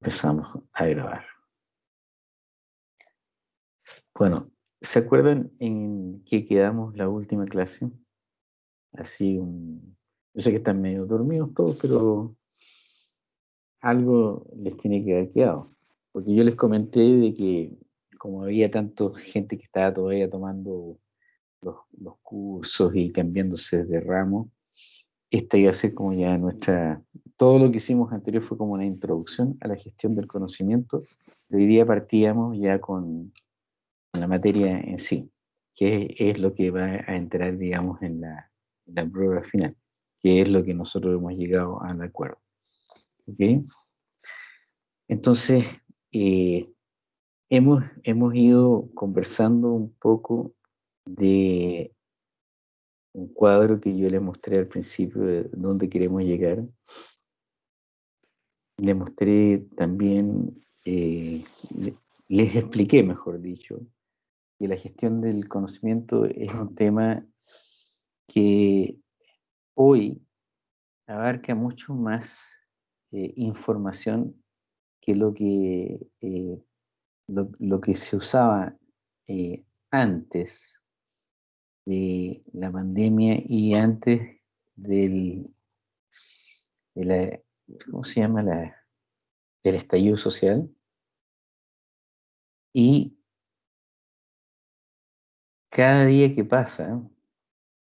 Empezamos a grabar. Bueno, ¿se acuerdan en qué quedamos la última clase? Así un... Yo sé que están medio dormidos todos, pero algo les tiene que haber quedado. Porque yo les comenté de que como había tanta gente que estaba todavía tomando los, los cursos y cambiándose de ramo, esta iba a ser como ya nuestra, todo lo que hicimos anterior fue como una introducción a la gestión del conocimiento. Hoy día partíamos ya con, la materia en sí, que es, lo que va a entrar, digamos, en la, prueba final, que es lo que nosotros hemos llegado al acuerdo. ¿Okay? Entonces, eh, hemos, hemos ido conversando un poco de un cuadro que yo les mostré al principio de dónde queremos llegar. Les mostré también, eh, les expliqué, mejor dicho, que la gestión del conocimiento es un tema que hoy abarca mucho más eh, información que lo que, eh, lo, que se usaba antes de la pandemia y antes del, ¿cómo se llama? La, del estallido social. Y cada día que pasa,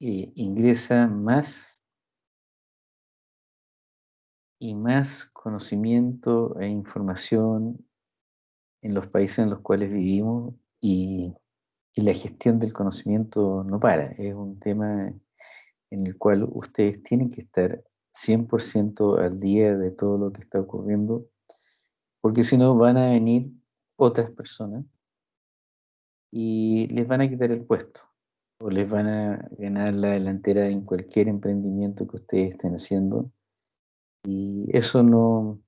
eh, ingresa más y más conocimiento e información en los países en los cuales vivimos y y la gestión del conocimiento no para. Es un tema en el cual ustedes tienen que estar 100% al día de todo lo que está ocurriendo, porque si no van a venir otras personas y les van a quitar el puesto o les van a ganar la delantera en cualquier emprendimiento que ustedes estén haciendo. Y eso no,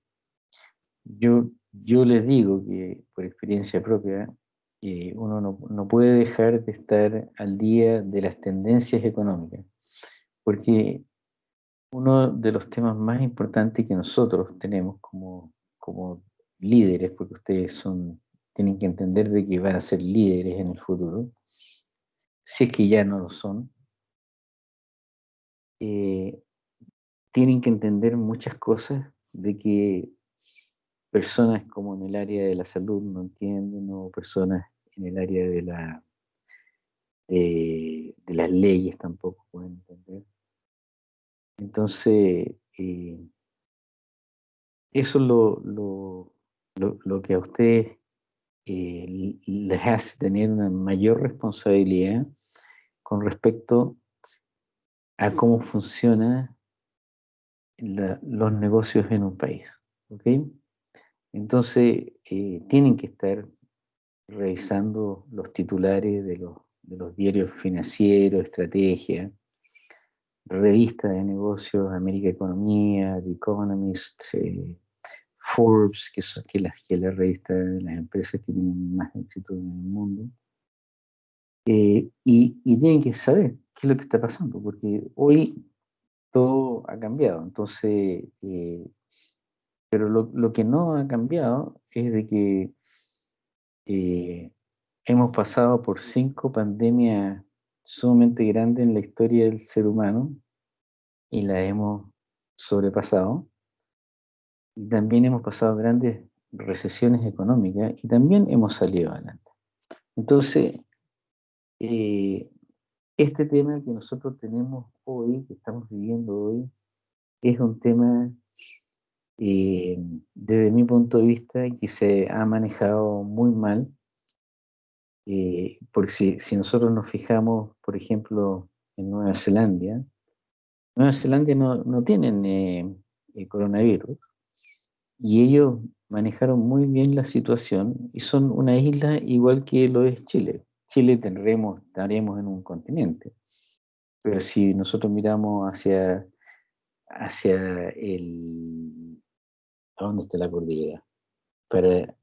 yo, yo les digo que por experiencia propia, uno no, puede dejar de estar al día de las tendencias económicas, porque uno de los temas más importantes que nosotros tenemos como, como líderes, porque ustedes son, tienen que entender de que van a ser líderes en el futuro, si es que ya no lo son, eh, tienen que entender muchas cosas de que personas como en el área de la salud no entienden, o personas en el área de, la, de, las leyes tampoco pueden entender. Entonces, eh, eso es lo, lo, que a ustedes eh, les hace tener una mayor responsabilidad con respecto a cómo funcionan los negocios en un país. ¿okay? Entonces, eh, tienen que estar revisando los titulares de los, diarios financieros, estrategia, revistas de negocios, América Economía, The Economist, eh, Forbes, que, son, que, las, que la revista de las empresas que tienen más éxito en el mundo. Eh, y, tienen que saber qué es lo que está pasando, porque hoy todo ha cambiado. Entonces, pero lo, lo, que no ha cambiado es de que eh, hemos pasado por cinco pandemias sumamente grandes en la historia del ser humano y la hemos sobrepasado. Y también hemos pasado grandes recesiones económicas y también hemos salido adelante. Entonces, eh, este tema que nosotros tenemos hoy, que estamos viviendo hoy, es un tema y desde mi punto de vista que se ha manejado muy mal, eh, porque si, si, nosotros nos fijamos, por ejemplo, en Nueva Zelanda, Nueva Zelanda no, no tienen eh, coronavirus y ellos manejaron muy bien la situación y son una isla igual que lo es Chile. Chile tendremos, estaremos en un continente, pero si nosotros miramos hacia, hacia el ¿A dónde está la cordillera? Para,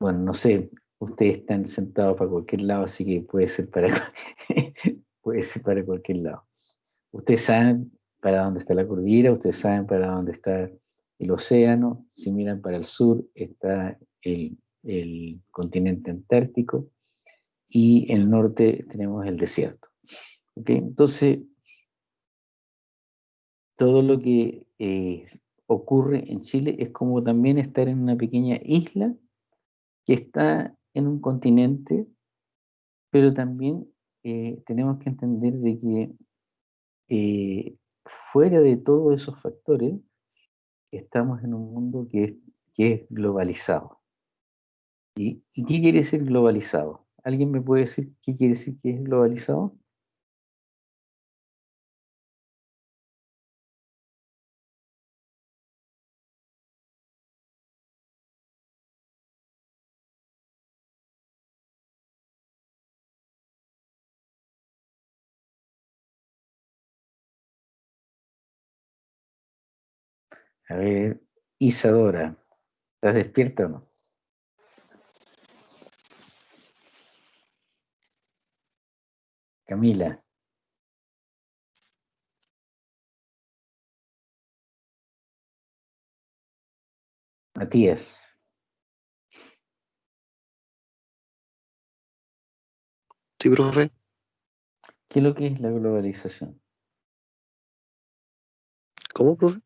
bueno, no sé, ustedes están sentados para cualquier lado, así que puede ser para, puede ser para cualquier lado. Ustedes saben para dónde está la cordillera, ustedes saben para dónde está el océano, si miran para el sur está el, continente antártico y el norte tenemos el desierto. Entonces, todo lo que eh, ocurre en Chile es como también estar en una pequeña isla que está en un continente, pero también eh, tenemos que entender de que eh, fuera de todos esos factores, estamos en un mundo que es, que es globalizado. ¿Y, ¿Y qué quiere decir globalizado? ¿Alguien me puede decir qué quiere decir que es globalizado? A ver, Isadora, ¿estás despierta o no? Camila. Matías. Sí, profe. ¿Qué es lo que es la globalización? ¿Cómo, profe?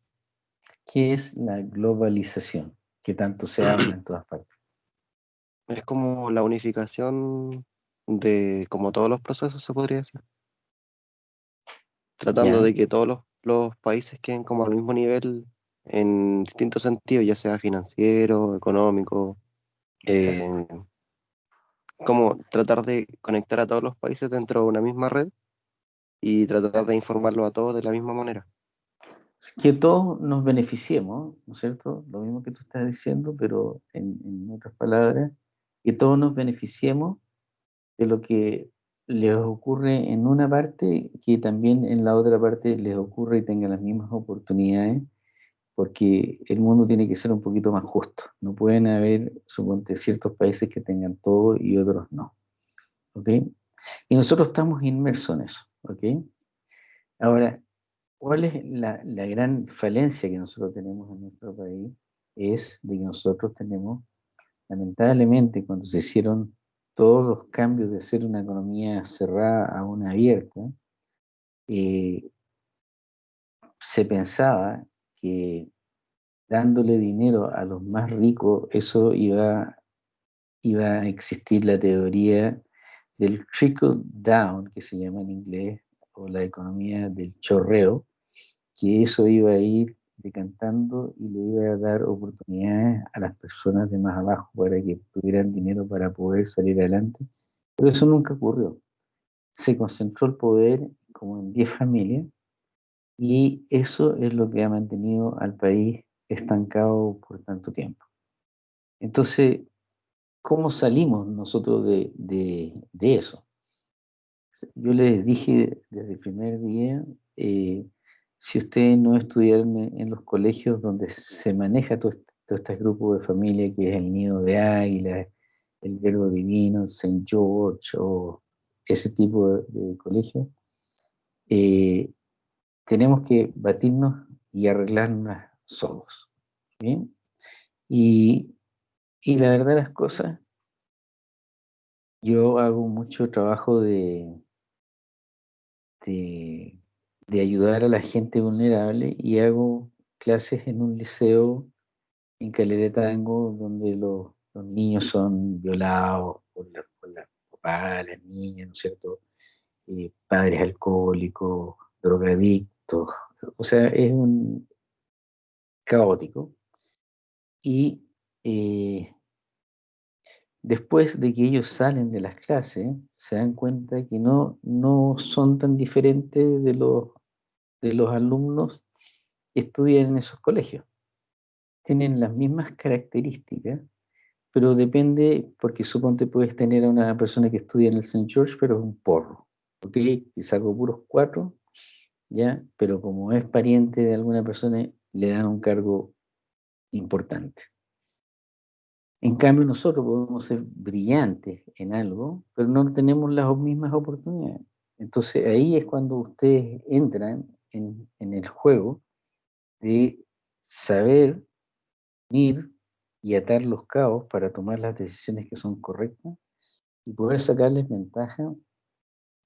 ¿Qué es la globalización? Que tanto se habla en todas partes. Es como la unificación de como todos los procesos, se podría decir. Tratando de que todos los, países queden como al mismo nivel en distintos sentidos, ya sea financiero, económico, eh, como tratar de conectar a todos los países dentro de una misma red y tratar de informarlo a todos de la misma manera que todos nos beneficiemos, ¿no es cierto? Lo mismo que tú estás diciendo, pero en, otras palabras, que todos nos beneficiemos de lo que les ocurre en una parte, que también en la otra parte les ocurre y tengan las mismas oportunidades, porque el mundo tiene que ser un poquito más justo. No pueden haber, suponte, ciertos países que tengan todo y otros no. ¿Ok? Y nosotros estamos inmersos en eso. ¿Ok? Ahora, ¿Cuál es la, gran falencia que nosotros tenemos en nuestro país? Es de que nosotros tenemos, lamentablemente, cuando se hicieron todos los cambios de ser una economía cerrada a una abierta, eh, se pensaba que dándole dinero a los más ricos, eso iba, iba a existir la teoría del trickle down, que se llama en inglés, o la economía del chorreo, que eso iba a ir decantando y le iba a dar oportunidades a las personas de más abajo para que tuvieran dinero para poder salir adelante. Pero eso nunca ocurrió. Se concentró el poder como en 10 familias y eso es lo que ha mantenido al país estancado por tanto tiempo. Entonces, ¿cómo salimos nosotros de, de, eso? Yo les dije desde el primer día, eh, si ustedes no estudiaron en, los colegios donde se maneja todo este, todo este, grupo de familia, que es el nido de águila, el verbo divino, St. George o ese tipo de, colegios, eh, tenemos que batirnos y arreglarnos solos. Y, y la verdad de las cosas, yo hago mucho trabajo de, de de ayudar a la gente vulnerable y hago clases en un liceo en Calera Tango donde los, niños son violados por la, por papá, las niñas, ¿no es cierto? Padres alcohólicos, drogadictos, o sea, es un caótico. Y eh, después de que ellos salen de las clases, se dan cuenta que no, no son tan diferentes de los de los alumnos estudian en esos colegios. Tienen las mismas características, pero depende, porque suponte puedes tener a una persona que estudia en el St. George, pero es un porro, ¿ok? Y saco puros cuatro, ¿ya? Pero como es pariente de alguna persona, le dan un cargo importante. En cambio, nosotros podemos ser brillantes en algo, pero no tenemos las mismas oportunidades. Entonces ahí es cuando ustedes entran en, el juego de saber ir y atar los cabos para tomar las decisiones que son correctas y poder sacarles ventaja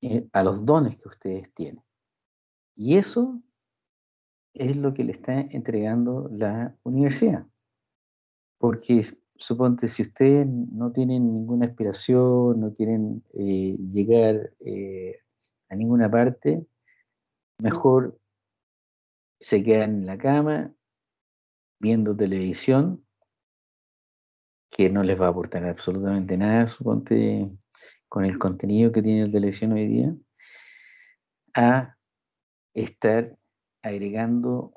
eh, a los dones que ustedes tienen. Y eso es lo que le está entregando la universidad. Porque suponte, si ustedes no tienen ninguna aspiración, no quieren eh, llegar eh, a ninguna parte, mejor se quedan en la cama viendo televisión, que no les va a aportar absolutamente nada, con el contenido que tiene la televisión hoy día, a estar agregando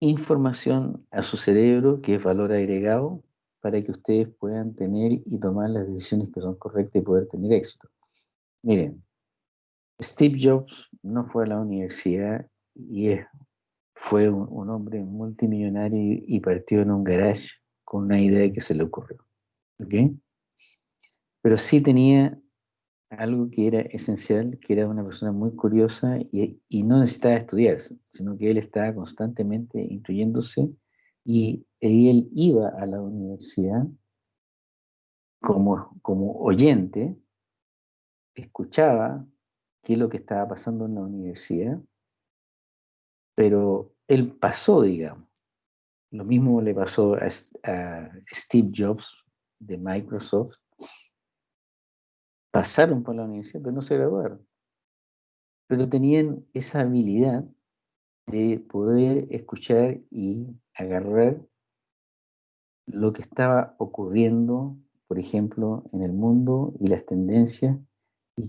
información a su cerebro, que es valor agregado, para que ustedes puedan tener y tomar las decisiones que son correctas y poder tener éxito. Miren, Steve Jobs no fue a la universidad y fue un, hombre multimillonario y, partió en un garage con una idea que se le ocurrió. Pero sí tenía algo que era esencial, que era una persona muy curiosa y, no necesitaba estudiar, sino que él estaba constantemente instruyéndose y, él iba a la universidad como oyente, escuchaba qué es lo que estaba pasando en la universidad, pero él pasó, digamos. Lo mismo le pasó a, Steve Jobs de Microsoft, pasaron por la universidad, pero no se graduaron. Pero tenían esa habilidad de poder escuchar y agarrar lo que estaba ocurriendo, por ejemplo, en el mundo y las tendencias,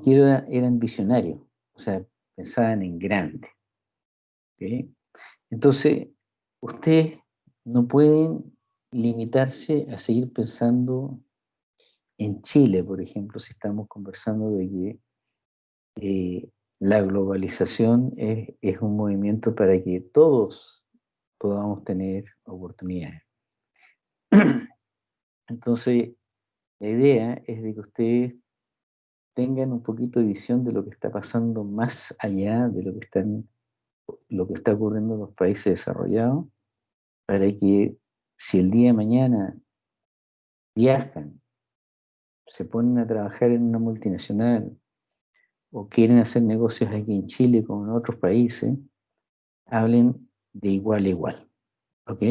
que eran visionarios, o sea, pensaban en grande. Entonces, ustedes no pueden limitarse a seguir pensando en Chile, por ejemplo, si estamos conversando de que eh, la globalización es, un movimiento para que todos podamos tener oportunidades. Entonces, la idea es de que ustedes tengan un poquito de visión de lo que está pasando más allá de lo que, están, lo que está ocurriendo en los países desarrollados, para que si el día de mañana viajan se ponen a trabajar en una multinacional o quieren hacer negocios aquí en Chile como en otros países, hablen de igual a igual. ¿Ok?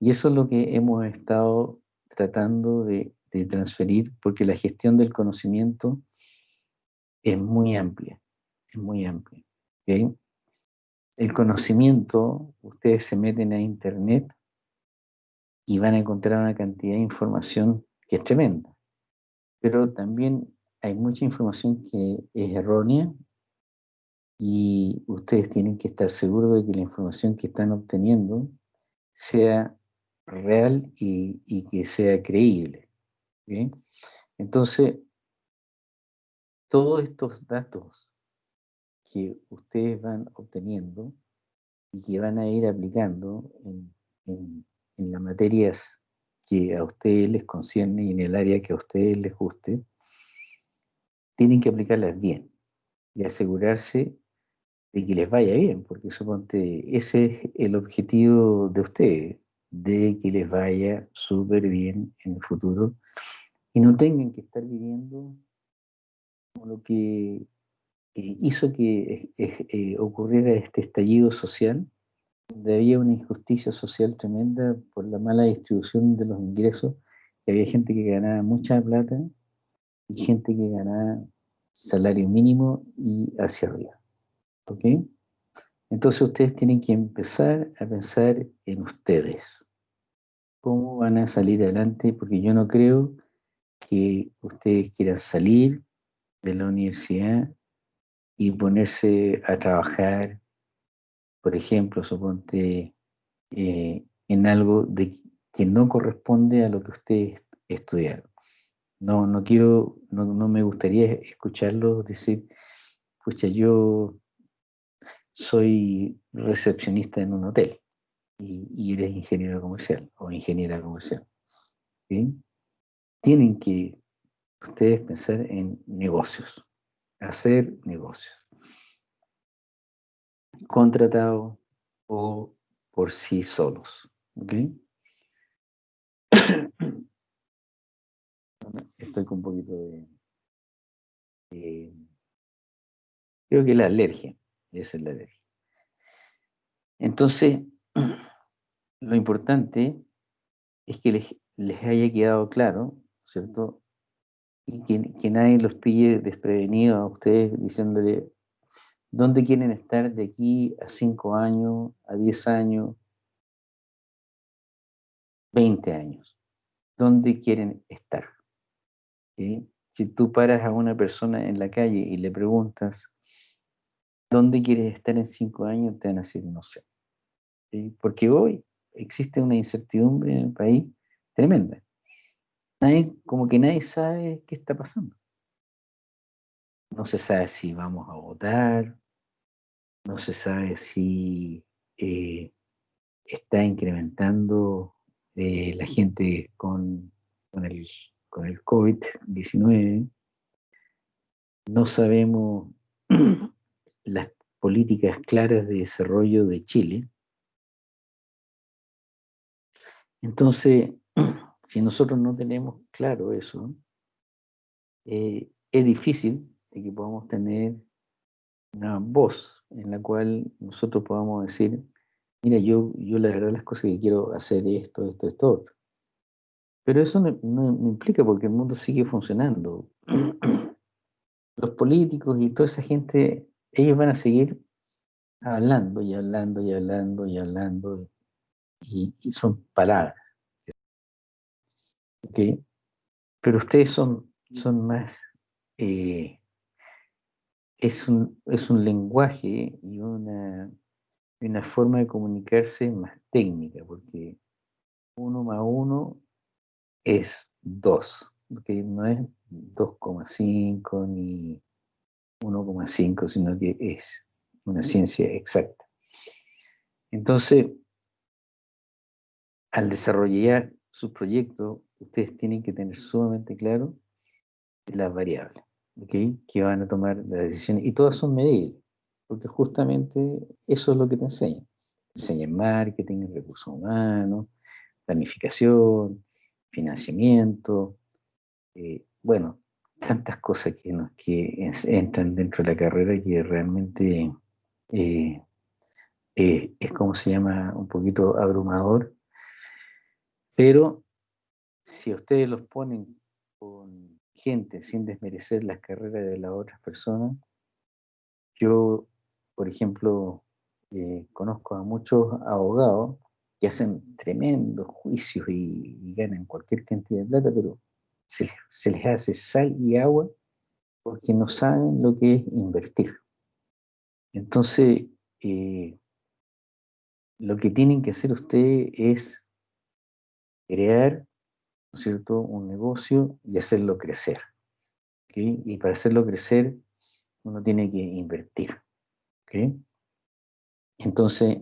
Y eso es lo que hemos estado tratando de, transferir porque la gestión del conocimiento es muy amplia, es muy amplia. El conocimiento, ustedes se meten a internet y van a encontrar una cantidad de información que es tremenda pero también hay mucha información que es errónea y ustedes tienen que estar seguros de que la información que están obteniendo sea real y, que sea creíble. Entonces, todos estos datos que ustedes van obteniendo y que van a ir aplicando en, en, las materias que a ustedes les concierne y en el área que a ustedes les guste, tienen que aplicarlas bien y asegurarse de que les vaya bien, porque suponte, ese es el objetivo de ustedes, de que les vaya súper bien en el futuro y no tengan que estar viviendo lo que hizo que eh, ocurriera este estallido social donde había una injusticia social tremenda por la mala distribución de los ingresos, que había gente que ganaba mucha plata y gente que ganaba salario mínimo y hacia arriba. ¿Ok? Entonces ustedes tienen que empezar a pensar en ustedes. ¿Cómo van a salir adelante? Porque yo no creo que ustedes quieran salir de la universidad y ponerse a trabajar por ejemplo, suponte eh, en algo que no corresponde a lo que ustedes estudiaron. No, no quiero, no, me gustaría escucharlo decir, pucha, yo soy recepcionista en un hotel y, eres ingeniero comercial o ingeniera comercial. Tienen que ustedes pensar en negocios, hacer negocios contratado o por sí solos. Estoy con un poquito de... creo que la alergia, esa es la alergia. Entonces, lo importante es que les, les haya quedado claro, ¿cierto? Y que, nadie los pille desprevenidos a ustedes diciéndole dónde quieren estar de aquí a 5 años, a 10 años, 20 años. ¿Dónde quieren estar? Si tú paras a una persona en la calle y le preguntas, ¿dónde quieres estar en 5 años? Te van a decir, no sé. Porque hoy existe una incertidumbre en el país tremenda. Nadie, como que nadie sabe qué está pasando. No se sabe si vamos a votar, no se sabe si eh, está incrementando eh, la gente con, con el, con el COVID-19. No sabemos las políticas claras de desarrollo de Chile. Entonces, si nosotros no tenemos claro eso, eh, es difícil que podamos tener una voz en la cual nosotros podamos decir, mira, yo, yo la verdad las cosas que quiero hacer esto, esto, esto, Pero eso no, no implica porque el mundo sigue funcionando. Los políticos y toda esa gente, ellos van a seguir hablando y hablando y hablando y hablando y, son palabras. ¿Okay? Pero ustedes son, son más, eh, es, un, es un lenguaje y una, una forma de comunicarse más técnica, porque uno más uno es dos, que no es 2,5 ni 1,5, sino que es una ciencia exacta. Entonces, al desarrollar su proyecto, ustedes tienen que tener sumamente claro las variables que van a tomar las decisiones, y todas son medibles, porque justamente eso es lo que te enseñan. Enseñan marketing, recursos humanos, planificación, financiamiento, eh, bueno, tantas cosas que, que entran dentro de la carrera que realmente eh, eh, es como se llama un poquito abrumador, pero si ustedes los ponen con gente sin desmerecer las carreras de las otras personas, yo, por ejemplo, eh, conozco a muchos abogados que hacen tremendos juicios y, ganan cualquier cantidad de plata, pero se, les hace sal y agua porque no saben lo que es invertir. Entonces, eh, lo que tienen que hacer ustedes es crear cierto? un negocio y hacerlo crecer. Y para hacerlo crecer, uno tiene que invertir. Entonces,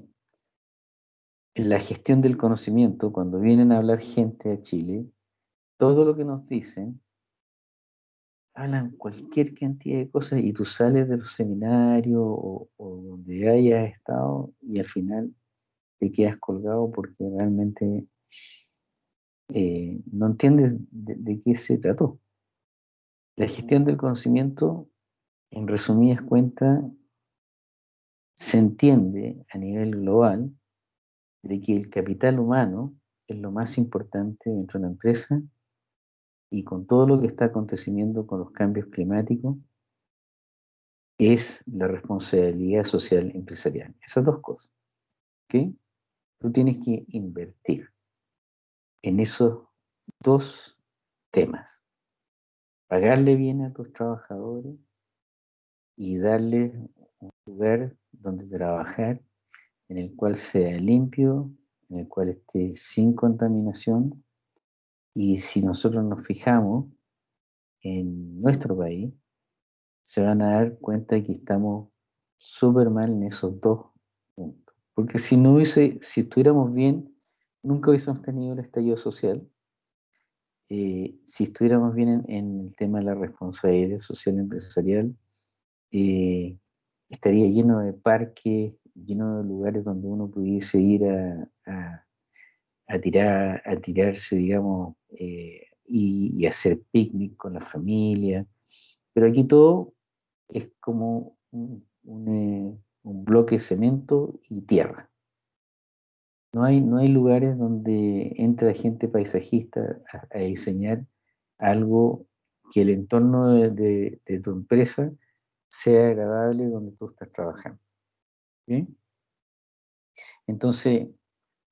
en la gestión del conocimiento, cuando vienen a hablar gente a Chile, todo lo que nos dicen, hablan cualquier cantidad de cosas y tú sales de los seminarios o, donde hayas estado y al final te quedas colgado porque realmente eh, no entiendes de, qué se trató. La gestión del conocimiento, en resumidas cuentas, se entiende a nivel global de que el capital humano es lo más importante dentro de la empresa y con todo lo que está aconteciendo con los cambios climáticos, es la responsabilidad social empresarial. Esas dos cosas. ¿Ok? Tú tienes que invertir en esos dos temas. Pagarle bien a tus trabajadores y darle un lugar donde trabajar en el cual sea limpio, en el cual esté sin contaminación. Y si nosotros nos fijamos en nuestro país, se van a dar cuenta que estamos súper mal en esos dos puntos. Porque si no hubiese, si estuviéramos bien, nunca hubiésemos tenido el estallido social. Eh, si estuviéramos bien en, el tema de la responsabilidad social empresarial, eh, estaría lleno de parques lleno de lugares donde uno pudiese ir a, a, tirar, a tirarse, digamos, eh, y, hacer picnic con la familia. Pero aquí todo es como un, un, bloque de cemento y tierra. No hay, no hay lugares donde entre la gente paisajista a, diseñar algo que el entorno de, tu empresa sea agradable donde tú estás trabajando. Entonces,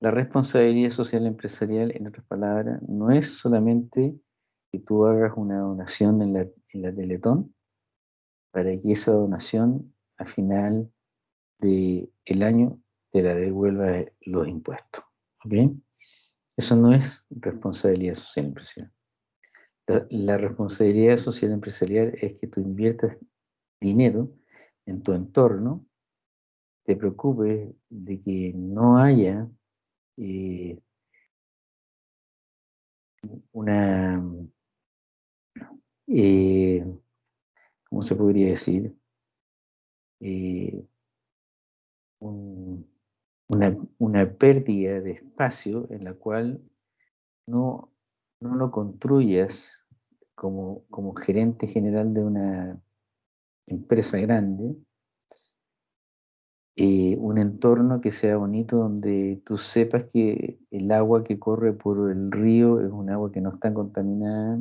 la responsabilidad social empresarial, en otras palabras, no es solamente que tú hagas una donación en la, en la Teletón para que esa donación al final del el año te la devuelva los impuestos. Eso no es responsabilidad social empresarial. la responsabilidad social empresarial es que tú inviertas dinero en tu entorno te preocupes de que no haya eh, una, eh, ¿cómo se podría decir? Eh, una, pérdida de espacio en la cual no, no lo construyas como, como gerente general de una empresa grande, eh, un entorno que sea bonito donde tú sepas que el agua que corre por el río es un agua que no está contaminada,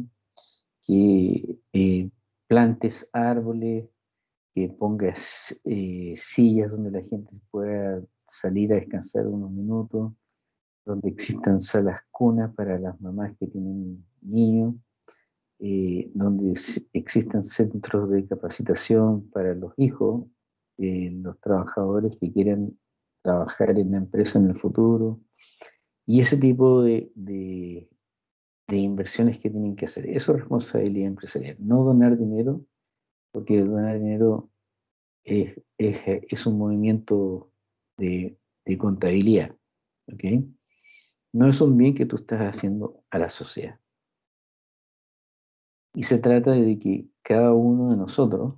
que eh, plantes árboles, que pongas eh, sillas donde la gente pueda salir a descansar unos minutos, donde existan salas cunas para las mamás que tienen niños, donde existan centros de capacitación para los hijos eh, los trabajadores que quieren trabajar en la empresa en el futuro y ese tipo de, de, inversiones que tienen que hacer. Eso es responsabilidad empresarial, no donar dinero, porque donar dinero es, es, un movimiento de, de contabilidad. ¿okay? No es un bien que tú estás haciendo a la sociedad. Y se trata de que cada uno de nosotros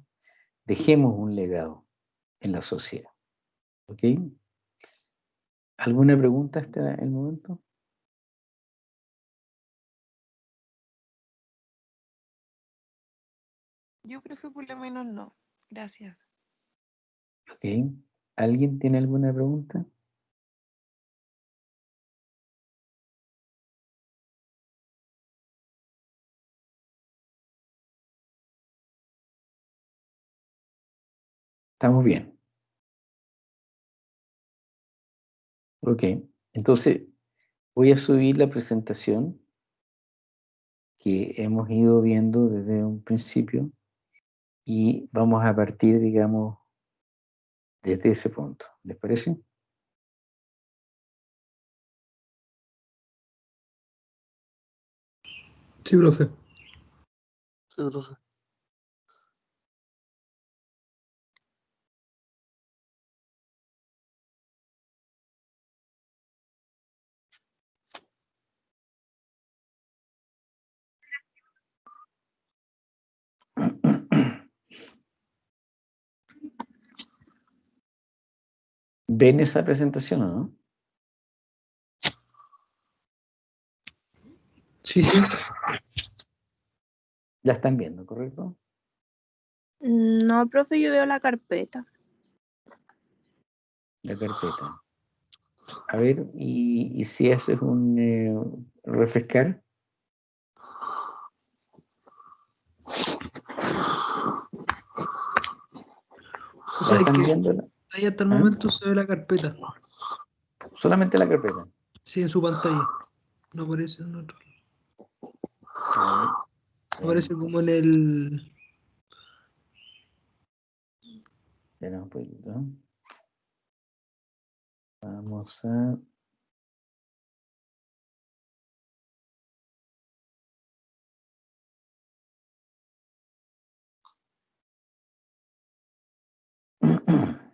dejemos un legado en la sociedad. ¿Ok? ¿Alguna pregunta hasta el momento? Yo creo que por lo menos no. Gracias. Ok. ¿Alguien tiene alguna pregunta? Estamos bien. Ok, entonces voy a subir la presentación que hemos ido viendo desde un principio y vamos a partir, digamos, desde ese punto. ¿Les parece? Sí, profe. Sí, profe. ¿Ven esa presentación o no? Sí, sí. La están viendo, ¿correcto? No, profe, yo veo la carpeta. La carpeta. A ver, ¿y, si haces un eh, refrescar? ¿Están viendo? hasta el ¿Eh? momento se ve la carpeta. Solamente la carpeta. Sí, en su pantalla. No aparece en otro. Ah, aparece eh, como en el. Espera un poquito. Vamos a.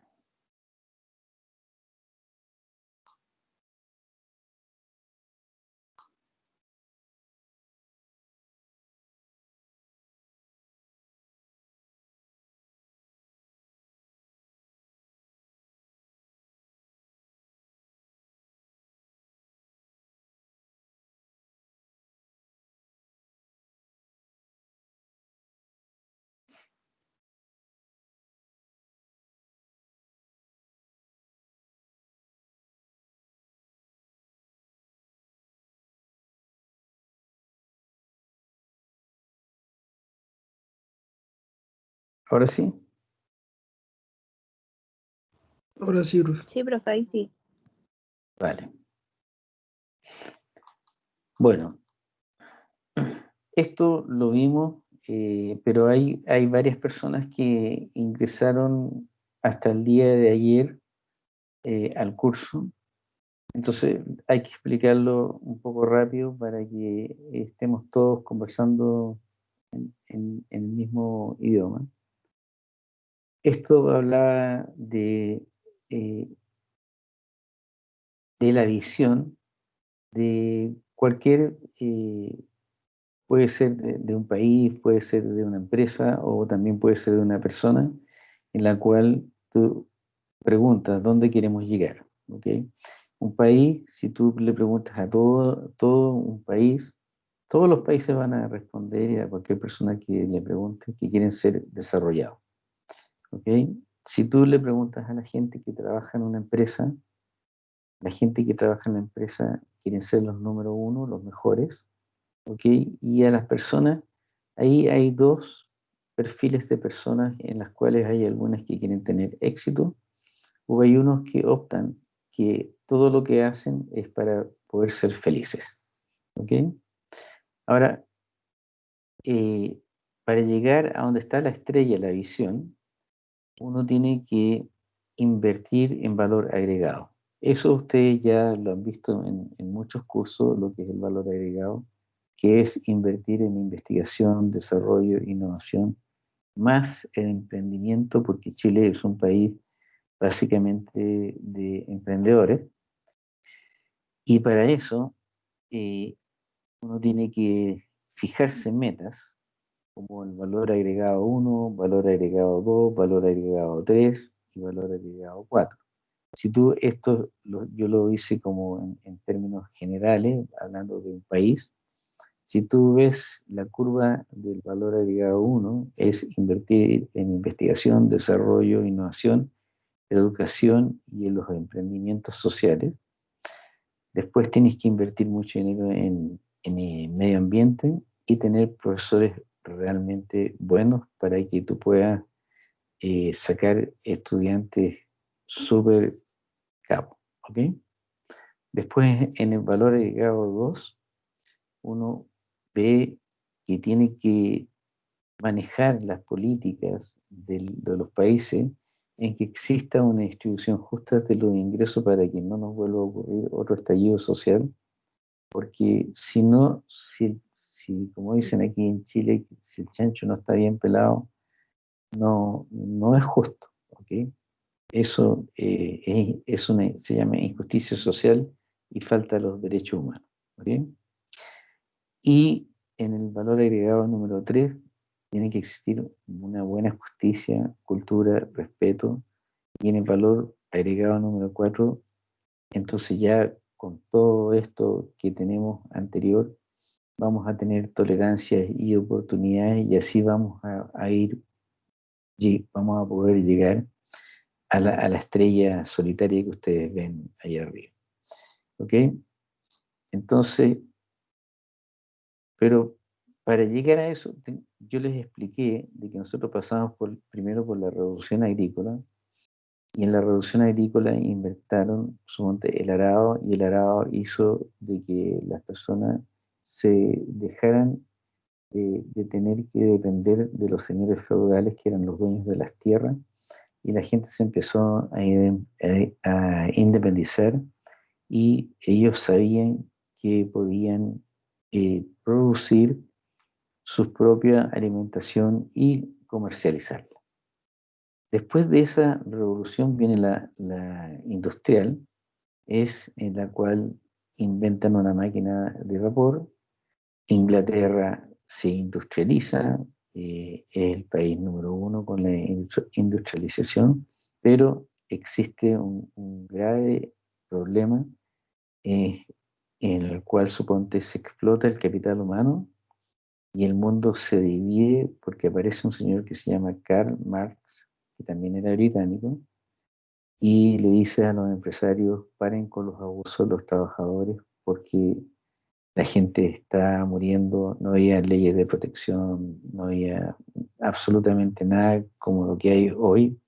¿Ahora sí? Ahora sí, profe. Sí, profe, ahí sí. Vale. Bueno, esto lo vimos, eh, pero hay, hay varias personas que ingresaron hasta el día de ayer eh, al curso. Entonces hay que explicarlo un poco rápido para que estemos todos conversando en, el mismo idioma. Esto hablaba de, eh, de la visión de cualquier, eh, puede ser de, un país, puede ser de una empresa o también puede ser de una persona en la cual tú preguntas dónde queremos llegar. ¿okay? Un país, si tú le preguntas a todo, todo un país, todos los países van a responder a cualquier persona que le pregunte que quieren ser desarrollados. ¿Okay? Si tú le preguntas a la gente que trabaja en una empresa, la gente que trabaja en la empresa quieren ser los número uno, los mejores, ¿ok? Y a las personas, ahí hay dos perfiles de personas en las cuales hay algunas que quieren tener éxito, o hay unos que optan que todo lo que hacen es para poder ser felices, ¿ok? Ahora, eh, para llegar a donde está la estrella, la visión, uno tiene que invertir en valor agregado. Eso ustedes ya lo han visto en, muchos cursos, lo que es el valor agregado, que es invertir en investigación, desarrollo, innovación, más en emprendimiento, porque Chile es un país básicamente de emprendedores. Y para eso eh, uno tiene que fijarse metas, como el valor agregado 1, valor agregado 2, valor agregado 3 y valor agregado 4. Si tú, esto yo lo hice como en, términos generales, hablando de un país, si tú ves la curva del valor agregado 1, es invertir en investigación, desarrollo, innovación, educación y en los emprendimientos sociales. Después tienes que invertir mucho dinero en, en medio ambiente y tener profesores realmente buenos para que tú puedas eh, sacar estudiantes súper cabo. ¿ok? Después, en el valor agregado 2, uno ve que tiene que manejar las políticas de los países en que exista una distribución justa de los ingresos para que no nos vuelva a ocurrir otro estallido social, porque si no, si, si como dicen aquí en Chile, si el chancho no está bien pelado, no, no es justo, ¿ok? Eso eh, es una, se llama injusticia social y falta de los derechos humanos. Y en el valor agregado número 3 tiene que existir una buena justicia, cultura, respeto. Y en el valor agregado número 4, entonces ya con todo esto que tenemos anterior, vamos a tener tolerancia y oportunidades y así vamos a, a ir, vamos a poder llegar a la, estrella solitaria que ustedes ven ahí arriba. ¿Ok? Entonces, pero para llegar a eso, yo les expliqué de que nosotros pasamos por, primero por la revolución agrícola, y en la revolución agrícola inventaron el arado, y el arado hizo de que las personas se dejaran de tener que depender de los señores feudales que eran los dueños de las tierras y la gente se empezó a, independizar y ellos sabían que podían eh, producir su propia alimentación y comercializarla. Después de esa revolución viene la, la industrial, es en la cual inventan una máquina de vapor, Inglaterra se industrializa, eh, es el país número uno con la industrialización, pero existe un, grave problema en el cual suponte se explota el capital humano y el mundo se divide porque aparece un señor que se llama Karl Marx, que también era británico, y le dice a los empresarios, paren con los abusos de los trabajadores porque la gente está muriendo, no había leyes de protección, no había absolutamente nada como lo que hay hoy.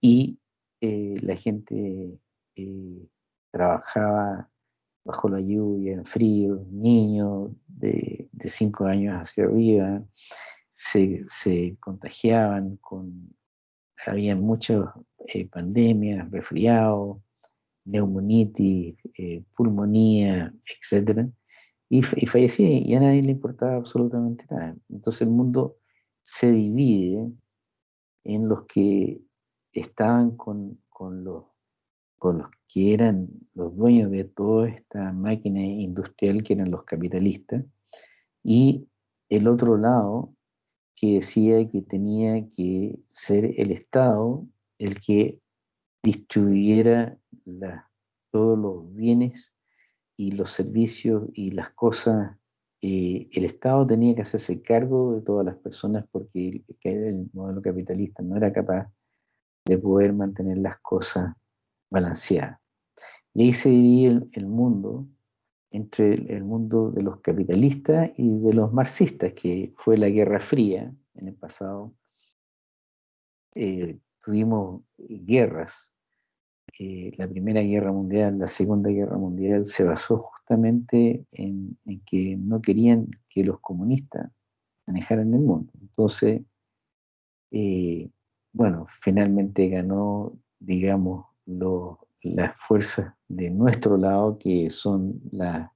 Y eh, la gente eh, trabajaba bajo la lluvia, en frío, niños de, cinco años hacia arriba, se, contagiaban con, había muchas eh, pandemias, resfriados, neumonitis, pulmonía, etc. Y, fallecía y a nadie le importaba absolutamente nada. Entonces el mundo se divide en los que estaban con, con, los, con los que eran los dueños de toda esta máquina industrial, que eran los capitalistas, y el otro lado que decía que tenía que ser el Estado el que distribuyera todos los bienes y los servicios y las cosas. Eh, el Estado tenía que hacerse cargo de todas las personas porque el, modelo capitalista no era capaz de poder mantener las cosas balanceadas. Y ahí se divide el, mundo entre el, mundo de los capitalistas y de los marxistas, que fue la Guerra Fría en el pasado. Eh, tuvimos guerras. La Primera Guerra Mundial, la Segunda Guerra Mundial se basó justamente en, que no querían que los comunistas manejaran el mundo. Entonces, eh, bueno, finalmente ganó, digamos, las fuerzas de nuestro lado, que son las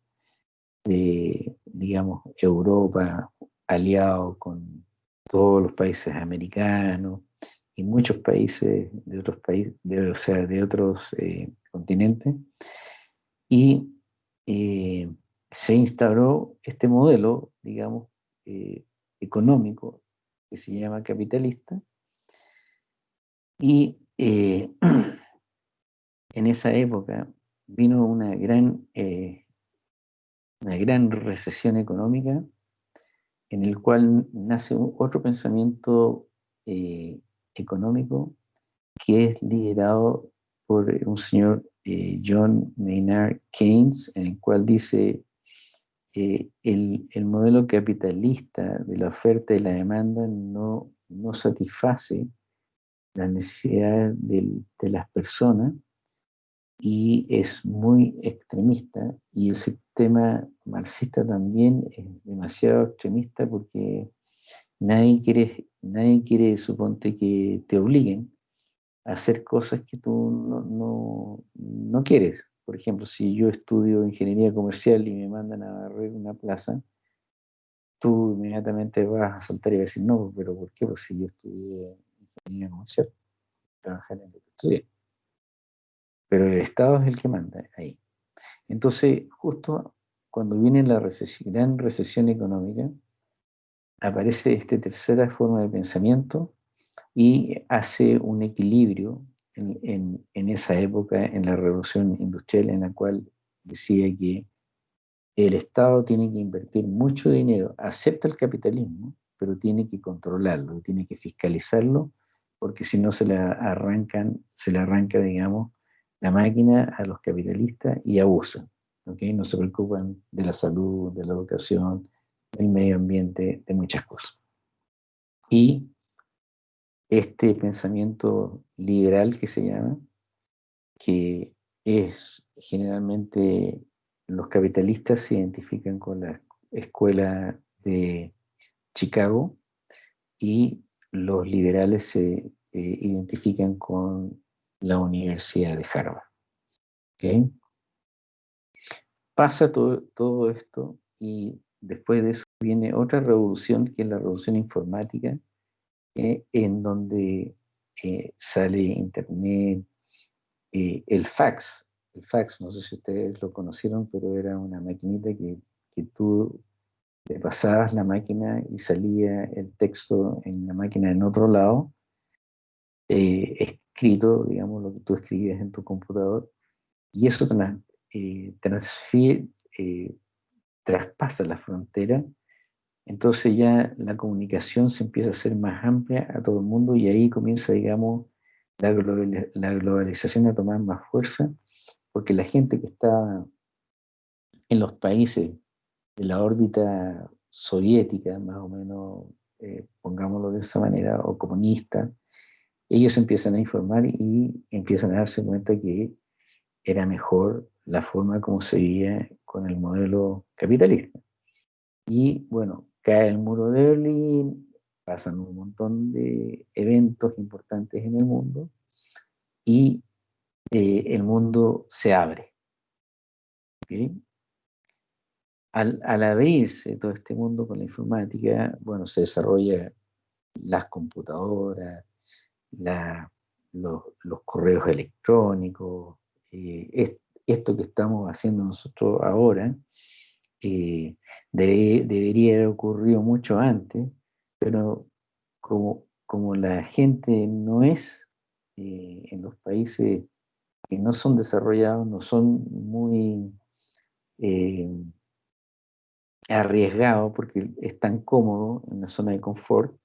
de, digamos, Europa, aliado con todos los países americanos, y muchos países de otros países, o sea, de otros eh, continentes, y eh, se instauró este modelo, digamos, eh, económico que se llama capitalista, y en esa época vino una gran, una gran recesión económica en el cual nace otro pensamiento económico que es liderado por un señor eh, John Maynard Keynes, en el cual dice eh, el, el, modelo capitalista de la oferta y la demanda no, no satisface las necesidades de, de las personas y es muy extremista. Y el sistema marxista también es demasiado extremista porque nadie quiere Nadie quiere, suponte, que te obliguen a hacer cosas que tú no, no, quieres. Por ejemplo, si yo estudio ingeniería comercial y me mandan a barrer una plaza, tú inmediatamente vas a saltar y vas a decir, no, pero ¿por qué? Pues si yo estudié ingeniería comercial, trabajar en lo que estudié. Pero el Estado es el que manda ahí. Entonces, justo cuando viene la recesión, gran recesión económica, aparece esta tercera forma de pensamiento y hace un equilibrio en, esa época, en la revolución industrial, en la cual decía que el Estado tiene que invertir mucho dinero, acepta el capitalismo, pero tiene que controlarlo, tiene que fiscalizarlo, porque si no se le arrancan, se le arranca, digamos, la máquina a los capitalistas y abusan. ¿okay? No se preocupan de la salud, de la educación, del medio ambiente, de muchas cosas. Y este pensamiento liberal que se llama, que es generalmente los capitalistas se identifican con la escuela de Chicago y los liberales se eh, identifican con la Universidad de Harvard. Pasa todo, todo esto y Después de eso viene otra revolución, que es la revolución informática, eh, en donde eh, sale Internet, eh, el fax. El fax, no sé si ustedes lo conocieron, pero era una maquinita que, que tú le pasabas la máquina y salía el texto en la máquina en otro lado, escrito, digamos, lo que tú escribías en tu computador, y eso transfiere, traspasa la frontera, entonces ya la comunicación se empieza a hacer más amplia a todo el mundo y ahí comienza, digamos, la, globalización a tomar más fuerza, porque la gente que está en los países de la órbita soviética, más o menos eh, pongámoslo de esa manera, o comunista, ellos empiezan a informar y empiezan a darse cuenta que era mejor la forma como se veía con el modelo capitalista. Y bueno, cae el muro de Berlín, pasan un montón de eventos importantes en el mundo y eh, el mundo se abre. Al, abrirse todo este mundo con la informática, bueno, se desarrolla las computadoras, los, correos electrónicos, eh, esto que estamos haciendo nosotros ahora, eh, debería haber ocurrido mucho antes, pero como, como la gente no es eh, en los países que no son desarrollados, no son muy eh, arriesgados porque están cómodos en la zona de confort,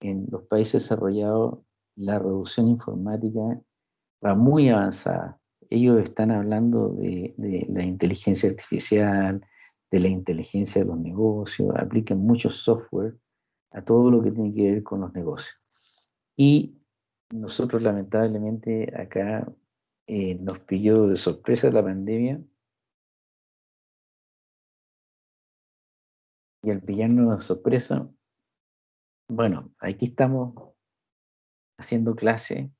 en los países desarrollados la revolución informática va muy avanzada. Ellos están hablando de, la inteligencia artificial, de la inteligencia de los negocios, aplican mucho software a todo lo que tiene que ver con los negocios. Y nosotros lamentablemente acá eh, nos pilló de sorpresa la pandemia y al pillarnos de sorpresa, bueno, aquí estamos haciendo clase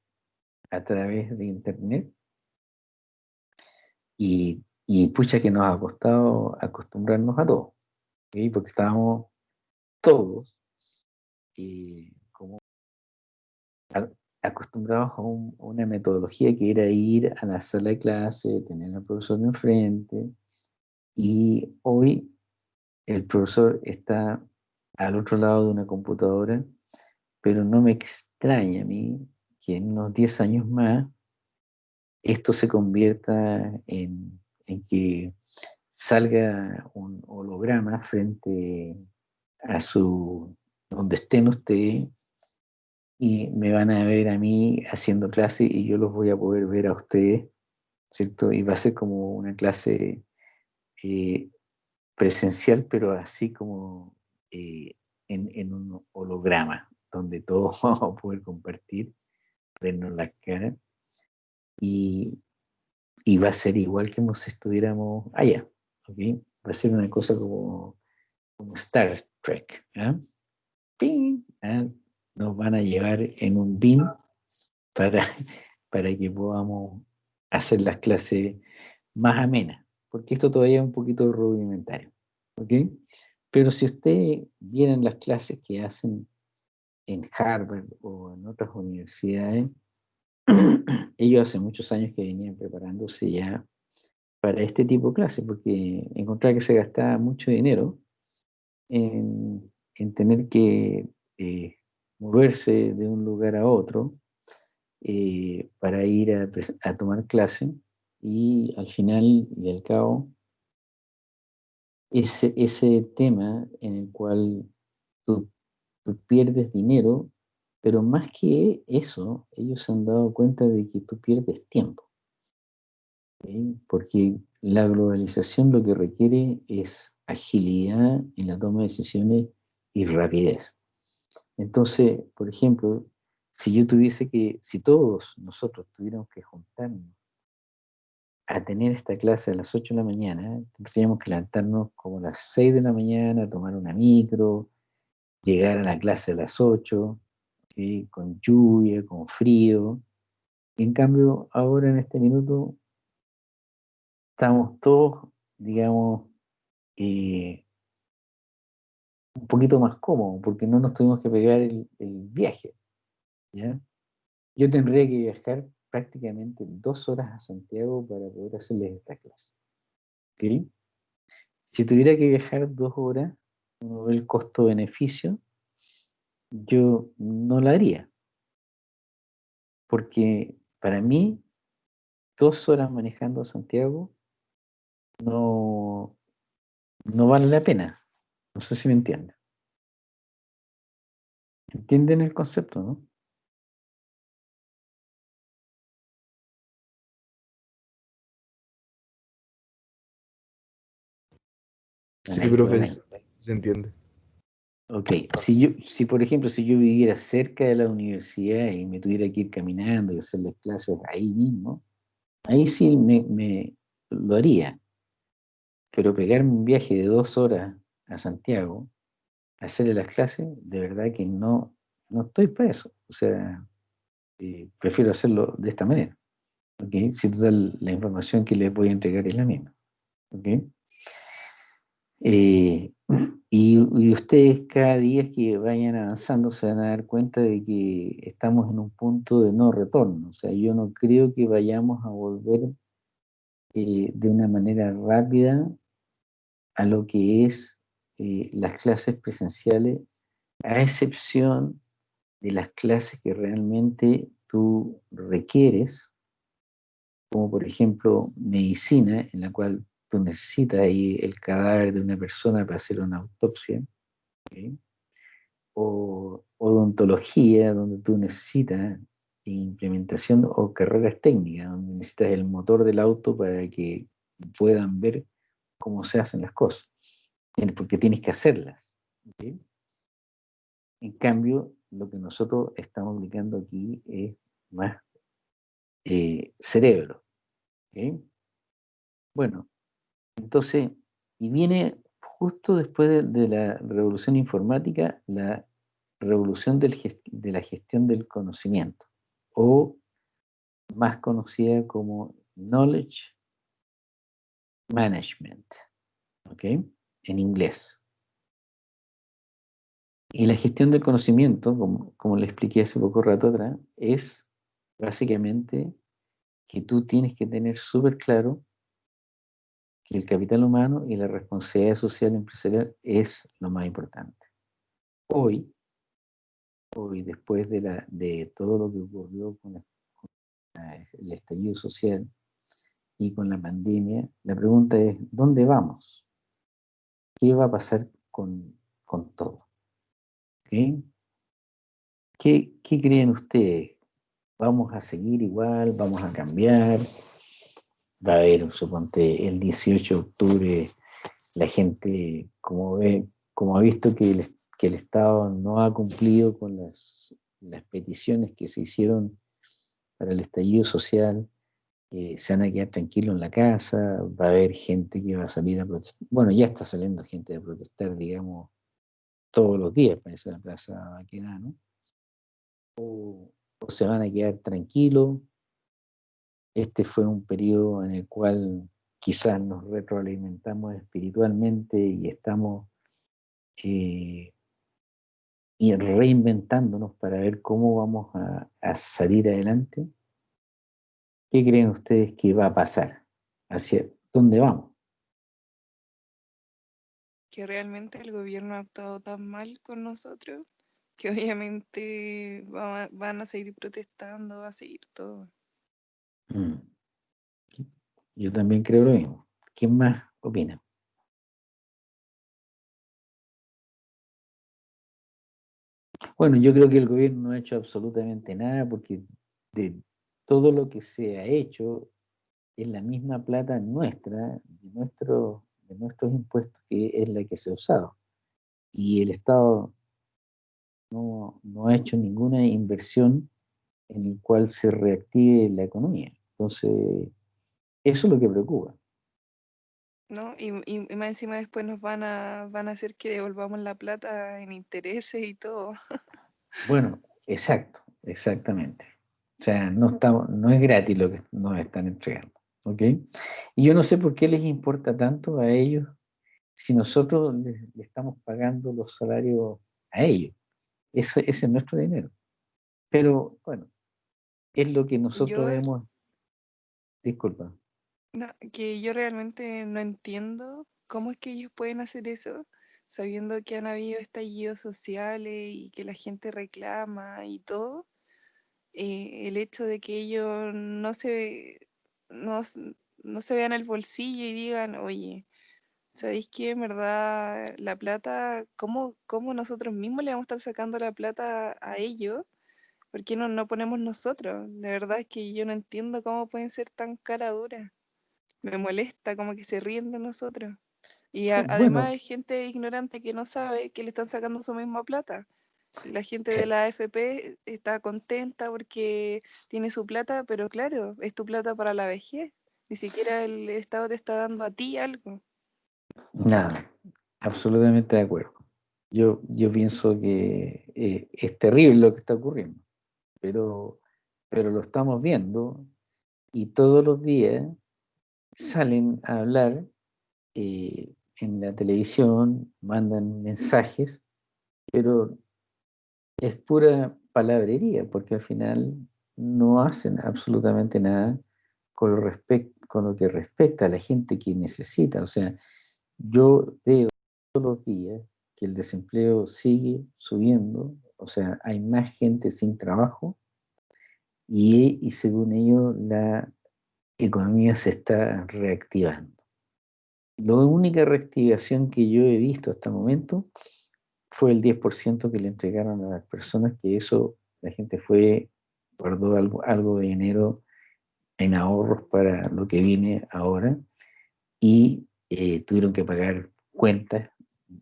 a través de internet y y pucha que nos ha costado acostumbrarnos a todo, porque estábamos todos eh, como acostumbrados a, una metodología que era ir a la sala de clase, tener al profesor enfrente, y hoy el profesor está al otro lado de una computadora, pero no me extraña a mí que en unos 10 años más esto se convierta en que salga un holograma frente a su, donde estén ustedes, y me van a ver a mí haciendo clase y yo los voy a poder ver a ustedes, ¿cierto? Y va a ser como una clase eh, presencial, pero así como eh, en, un holograma, donde todos vamos a poder compartir, vernos la cara. Y, va a ser igual que si estuviéramos allá. ¿okay? Va a ser una cosa como, Star Trek. ¿ah? ¿Ah? Nos van a llevar en un bin para, para que podamos hacer las clases más amenas, porque esto todavía es un poquito rudimentario. ¿okay? Pero si ustedes vieran las clases que hacen en Harvard o en otras universidades, ellos hace muchos años que venían preparándose ya para este tipo de clases, porque encontraba que se gastaba mucho dinero en, tener que eh, moverse de un lugar a otro eh, para ir a, tomar clase. Y al final y al cabo ese, ese tema en el cual tú pierdes dinero pero más que eso, ellos se han dado cuenta de que tú pierdes tiempo. Porque la globalización lo que requiere es agilidad en la toma de decisiones y rapidez. Entonces, por ejemplo, si yo tuviese que, si todos nosotros tuviéramos que juntarnos a tener esta clase a las 8 de la mañana, tendríamos que levantarnos como a las 6 de la mañana, tomar una micro, llegar a la clase a las 8, con lluvia, con frío. En cambio, ahora en este minuto, estamos todos, digamos, eh, un poquito más cómodos, porque no nos tuvimos que pegar el, viaje. Yo tendría que viajar prácticamente dos horas a Santiago para poder hacerles esta clase. Si tuviera que viajar dos horas, uno ve el costo-beneficio, yo no la haría. Porque para mí, dos horas manejando a Santiago no, no vale la pena. No sé si me entienden. ¿Entienden el concepto, no? Sí, profe, se entiende. Ok, si yo, si por ejemplo, si yo viviera cerca de la universidad y me tuviera que ir caminando y hacerles clases ahí mismo, ahí sí me, me lo haría. Pero pegarme un viaje de dos horas a Santiago, hacerle las clases, de verdad que no, no estoy para eso. O sea, eh, prefiero hacerlo de esta manera. ¿okay? Si total la información que les voy a entregar es la misma. ¿okay? Eh, y, ustedes cada día que vayan avanzando se van a dar cuenta de que estamos en un punto de no retorno. O sea, yo no creo que vayamos a volver eh, de una manera rápida a lo que es eh, las clases presenciales, a excepción de las clases que realmente tú requieres, como por ejemplo medicina, en la cual tú necesitas el cadáver de una persona para hacer una autopsia, o odontología, donde tú necesitas implementación o carreras técnicas, donde necesitas el motor del auto para que puedan ver cómo se hacen las cosas, porque tienes que hacerlas. En cambio, lo que nosotros estamos aplicando aquí es más eh, cerebro. Bueno, entonces, y viene justo después de, la revolución informática, la revolución de la gestión del conocimiento, o más conocida como Knowledge Management, ¿ok? En inglés. Y la gestión del conocimiento, como, como le expliqué hace poco rato atrás, es básicamente que tú tienes que tener súper claro que el capital humano y la responsabilidad social empresarial es lo más importante. Hoy, hoy después de, la, de todo lo que ocurrió con, el estallido social y con la pandemia, la pregunta es, ¿dónde vamos? ¿Qué va a pasar con, con todo? ¿Qué, creen ustedes? ¿Vamos a seguir igual? ¿Vamos a cambiar? A haber, suponte, el 18 de octubre, la gente, como ve, como ha visto que el, que el Estado no ha cumplido con las, las peticiones que se hicieron para el estallido social, eh, se van a quedar tranquilos en la casa, va a haber gente que va a salir a protestar. Bueno, ya está saliendo gente a protestar, digamos, todos los días para esa plaza ¿no? O, o, se van a quedar tranquilos. Este fue un periodo en el cual quizás nos retroalimentamos espiritualmente y estamos eh, reinventándonos para ver cómo vamos a, a salir adelante. ¿Qué creen ustedes que va a pasar? ¿Hacia dónde vamos? que realmente el gobierno ha actuado tan mal con nosotros que obviamente van a seguir protestando, va a seguir todo. Mm. Yo también creo lo mismo. ¿Quién más opina? Bueno, yo creo que el gobierno no ha hecho absolutamente nada porque de todo lo que se ha hecho es la misma plata nuestra, de nuestro nuestros impuestos, que es la que se ha usado. Y el Estado no, ha hecho ninguna inversión en el cual se reactive la economía. Entonces, eso es lo que preocupa. ¿no? Y, y, más encima después nos van a, van a hacer que devolvamos la plata en intereses y todo. bueno, exacto, exactamente. O sea, no, estamos, no es gratis lo que nos están entregando. ¿Ok? Y yo no sé por qué les importa tanto a ellos si nosotros le, estamos pagando los salarios a ellos. ese es nuestro dinero. Pero bueno, es lo que nosotros hemos... Disculpa. No, que yo realmente no entiendo cómo es que ellos pueden hacer eso sabiendo que han habido estallidos sociales y que la gente reclama y todo. Eh, el hecho de que ellos no se no, se vean el bolsillo y digan, oye, ¿sabéis qué? En verdad, la plata, ¿cómo, ¿cómo, nosotros mismos le vamos a estar sacando la plata a ellos? ¿Por qué no, no ponemos nosotros? De verdad es que yo no entiendo cómo pueden ser tan cara dura. Me molesta como que se ríen de nosotros. Y además hay gente ignorante que no sabe que le están sacando su misma plata. La gente de la AFP está contenta porque tiene su plata, pero claro, es tu plata para la vejez. Ni siquiera el Estado te está dando a ti algo. Nada, absolutamente de acuerdo. Yo, yo pienso que eh, es terrible lo que está ocurriendo, pero, pero lo estamos viendo y todos los días salen a hablar eh, en la televisión, mandan mensajes, pero es pura palabrería, porque al final no hacen absolutamente nada con lo, con lo que respecta a la gente que necesita. O sea, yo veo todos los días que el desempleo sigue subiendo, o sea, hay más gente sin trabajo y, según ello la economía se está reactivando. La única reactivación que yo he visto hasta el momento fue el 10% que le entregaron a las personas, que eso la gente fue, guardó algo, algo de dinero en ahorros para lo que viene ahora y eh, tuvieron que pagar cuentas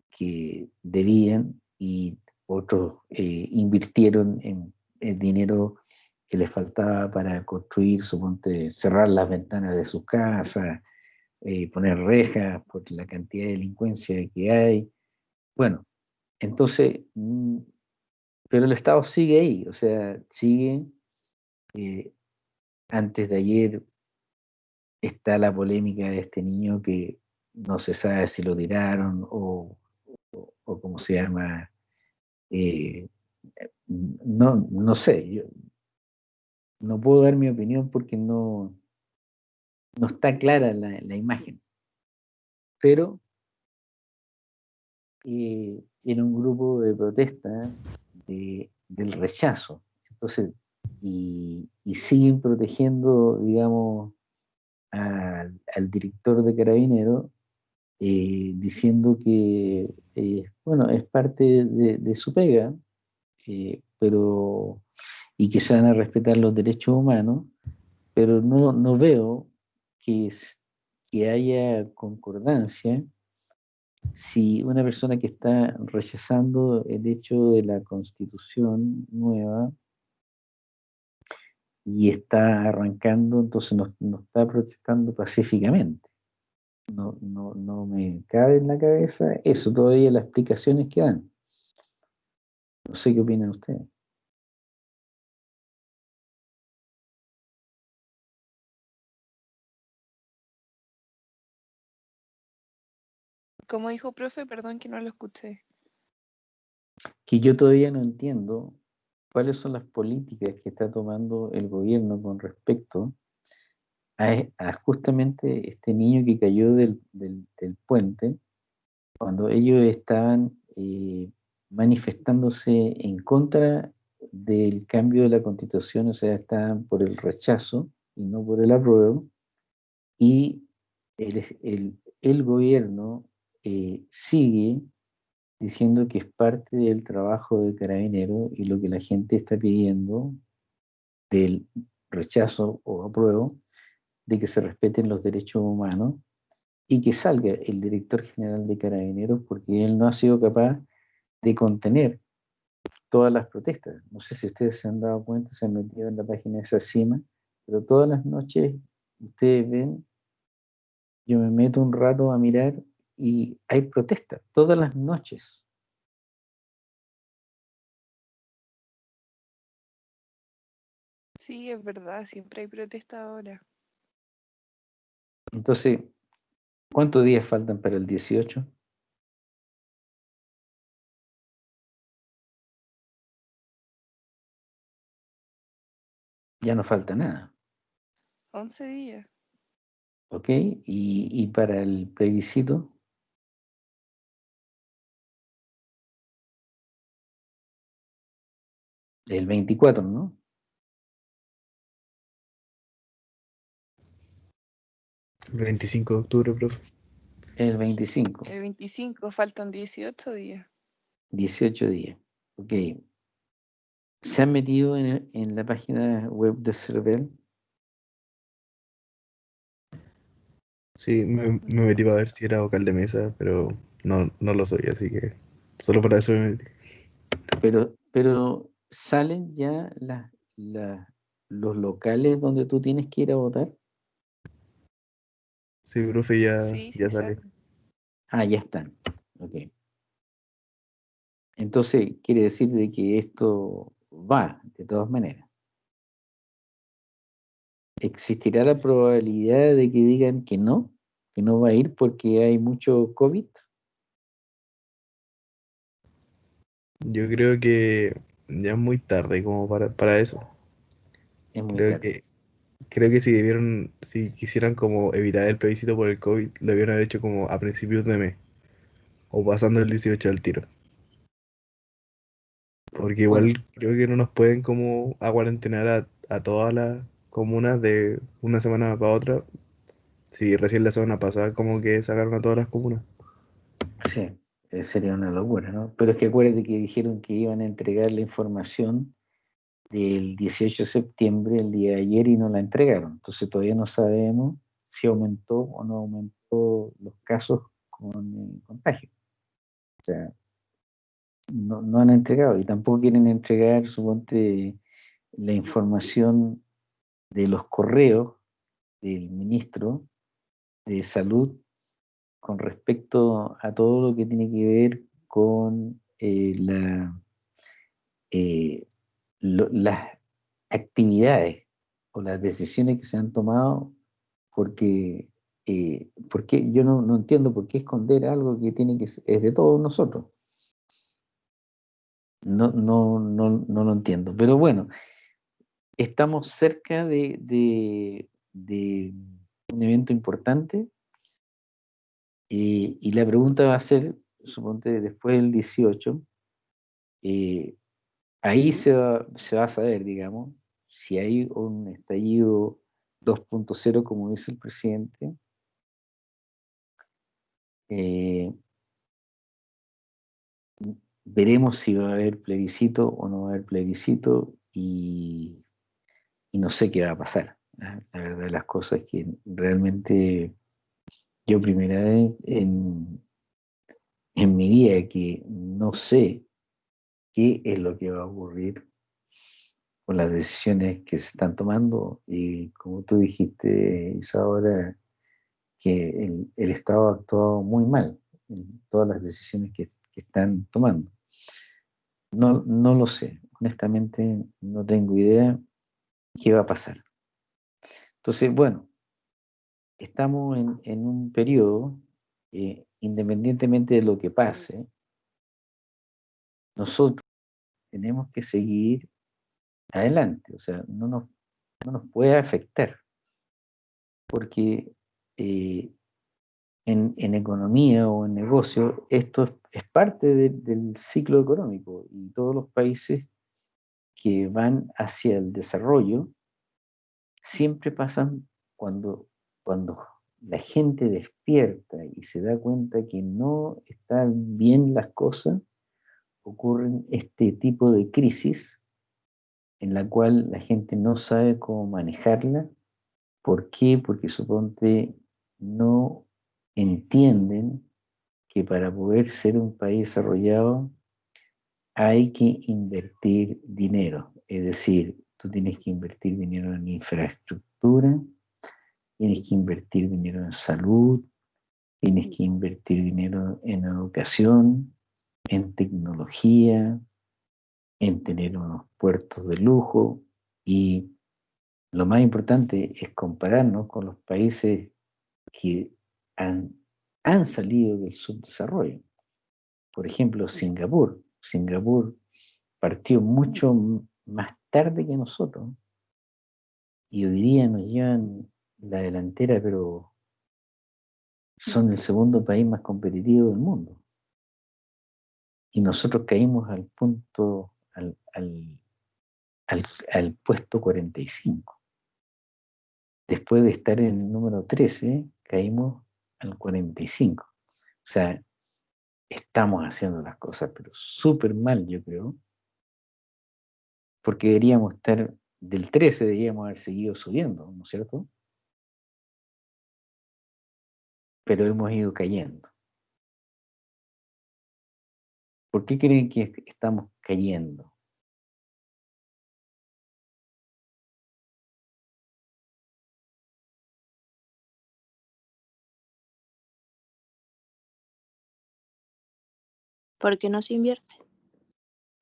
que debían y otros eh, invirtieron en el dinero que les faltaba para construir, suponte, cerrar las ventanas de sus casas, eh, poner rejas por la cantidad de delincuencia que hay. Bueno, entonces, mm, pero el Estado sigue ahí, o sea, sigue. Eh, antes de ayer está la polémica de este niño que no se sabe si lo tiraron o, o, cómo se llama. Eh, no, no sé, yo no puedo dar mi opinión porque no, no está clara la, imagen. Pero eh, en un grupo de protesta del rechazo. Entonces, y, siguen protegiendo, digamos, al, director de Carabinero, eh, diciendo que, eh, bueno, es parte de, su pega, pero y que se van a respetar los derechos humanos, pero no, no veo que, que haya concordancia si una persona que está rechazando el hecho de la constitución nueva y está arrancando, entonces no, está protestando pacíficamente. No, no, no, me cabe en la cabeza eso, todavía las explicaciones que dan. No sé qué opinan ustedes. Como dijo profe, perdón que no lo escuché. Que yo todavía no entiendo cuáles son las políticas que está tomando el gobierno con respecto a, justamente este niño que cayó del, puente, cuando ellos estaban eh, manifestándose en contra del cambio de la constitución, o sea, estaban por el rechazo y no por el apruebo, y el, el gobierno eh, sigue diciendo que es parte del trabajo de carabinero y lo que la gente está pidiendo del rechazo o apruebo de que se respeten los derechos humanos y que salga el director general de carabineros porque él no ha sido capaz de contener todas las protestas. No sé si ustedes se han dado cuenta, se han metido en la página de esa cima, pero todas las noches ustedes ven, yo me meto un rato a mirar y hay protestas todas las noches. Sí, es verdad, siempre hay protesta ahora. Entonces, ¿cuántos días faltan para el 18? Ya no falta nada. 11 días. ¿Ok? ¿Y, y para el plebiscito? El 24, ¿no? El 25 de octubre, profe. El 25. El 25, faltan 18 días. 18 días, ok. ¿Se han metido en, en la página web de CERVEL? Sí, me, me metí para ver si era vocal de mesa, pero no, no lo soy, así que solo para eso me metí. Pero, pero salen ya las, las- los locales donde tú tienes que ir a votar. Sí, profe, ya, Sí, sí ya sale. Ah, ya están. Ok. Entonces, quiere decir de que esto va, de todas maneras. ¿Existirá la probabilidad de que digan que no? Que no va a ir porque hay mucho COVID. Yo creo que ya es muy tarde como para, para eso. Es muy Creo tarde. que, creo que si debieron, si quisieran como evitar el plebiscito por el COVID, lo debieron haber hecho como a principios de mes. O pasando el 18 al tiro. Porque igual creo que no nos pueden como acuarentenar a, a todas las comunas de una semana para otra. Si recién la semana pasada como que sacaron a todas las comunas. Sí, eh, sería una locura, ¿no? Pero es que acuérdate que dijeron que iban a entregar la información del 18 de septiembre, el día de ayer, y no la entregaron. Entonces todavía no sabemos si aumentó o no aumentó los casos con eh, contagio. O sea, no, no han entregado y tampoco quieren entregar, suponte, la información de los correos del ministro de salud con respecto a todo lo que tiene que ver con eh, la, eh, lo- las actividades o las decisiones que se han tomado, porque, eh, porque yo no, no entiendo por qué esconder algo que tiene que ser- es de todos nosotros. No, no, no, no lo entiendo. Pero bueno, estamos cerca de, de- un evento importante eh, y la pregunta va a ser, suponte, después del 18, eh, ahí se va, a saber, digamos, si hay un estallido 2.0, como dice el presidente, eh, veremos si va a haber plebiscito o no va a haber plebiscito y, no sé qué va a pasar. ¿ah? La verdad las cosas es que realmente yo primera vez en mi vida que no sé qué es lo que va a ocurrir con las decisiones que se están tomando y como tú dijiste, Isadora, que el, Estado ha actuado muy mal en todas las decisiones que, están tomando. No, no lo sé, honestamente no tengo idea qué va a pasar. Entonces, bueno, estamos en, en un periodo, eh, independientemente de lo que pase, nosotros tenemos que seguir adelante, o sea, no nos, no nos puede afectar, porque eh, en, en economía o en negocio esto es, es parte de- del ciclo económico y todos los países que van hacia el desarrollo siempre pasan cuando, cuando la gente despierta y se da cuenta que no están bien las cosas, ocurren este tipo de crisis en la cual la gente no sabe cómo manejarla. ¿Por qué? Porque suponte no entienden que para poder ser un país desarrollado hay que invertir dinero. Es decir, tú tienes que invertir dinero en infraestructura, tienes que invertir dinero en salud, tienes que invertir dinero en educación, en tecnología, en tener unos puertos de lujo y lo más importante es compararnos con los países que han, han salido del subdesarrollo. Por ejemplo, Singapur. Singapur partió mucho más tarde que nosotros y hoy día nos llevan la delantera, pero son el segundo país más competitivo del mundo. Y nosotros caímos al punto, al, al, al, al puesto 45. Después de estar en el número 13, caímos al 45. O sea, estamos haciendo las cosas, pero súper mal, yo creo. Porque deberíamos estar, del 13 deberíamos haber seguido subiendo, ¿no es cierto? pero hemos ido cayendo. ¿Por qué creen que estamos cayendo? Porque no se invierte.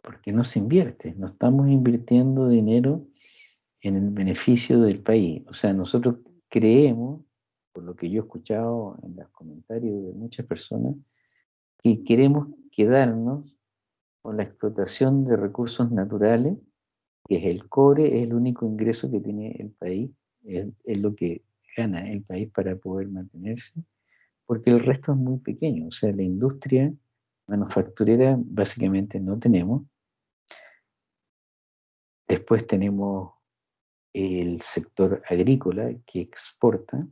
Porque no se invierte. No estamos invirtiendo dinero en el beneficio del país. O sea, nosotros creemos, por lo que yo he escuchado en los comentarios de muchas personas, que queremos quedarnos con la explotación de recursos naturales, que es el cobre, es el único ingreso que tiene el país, es, lo que gana el país para poder mantenerse, porque el resto es muy pequeño, o sea, la industria manufacturera básicamente no tenemos. Después tenemos el sector agrícola que exporta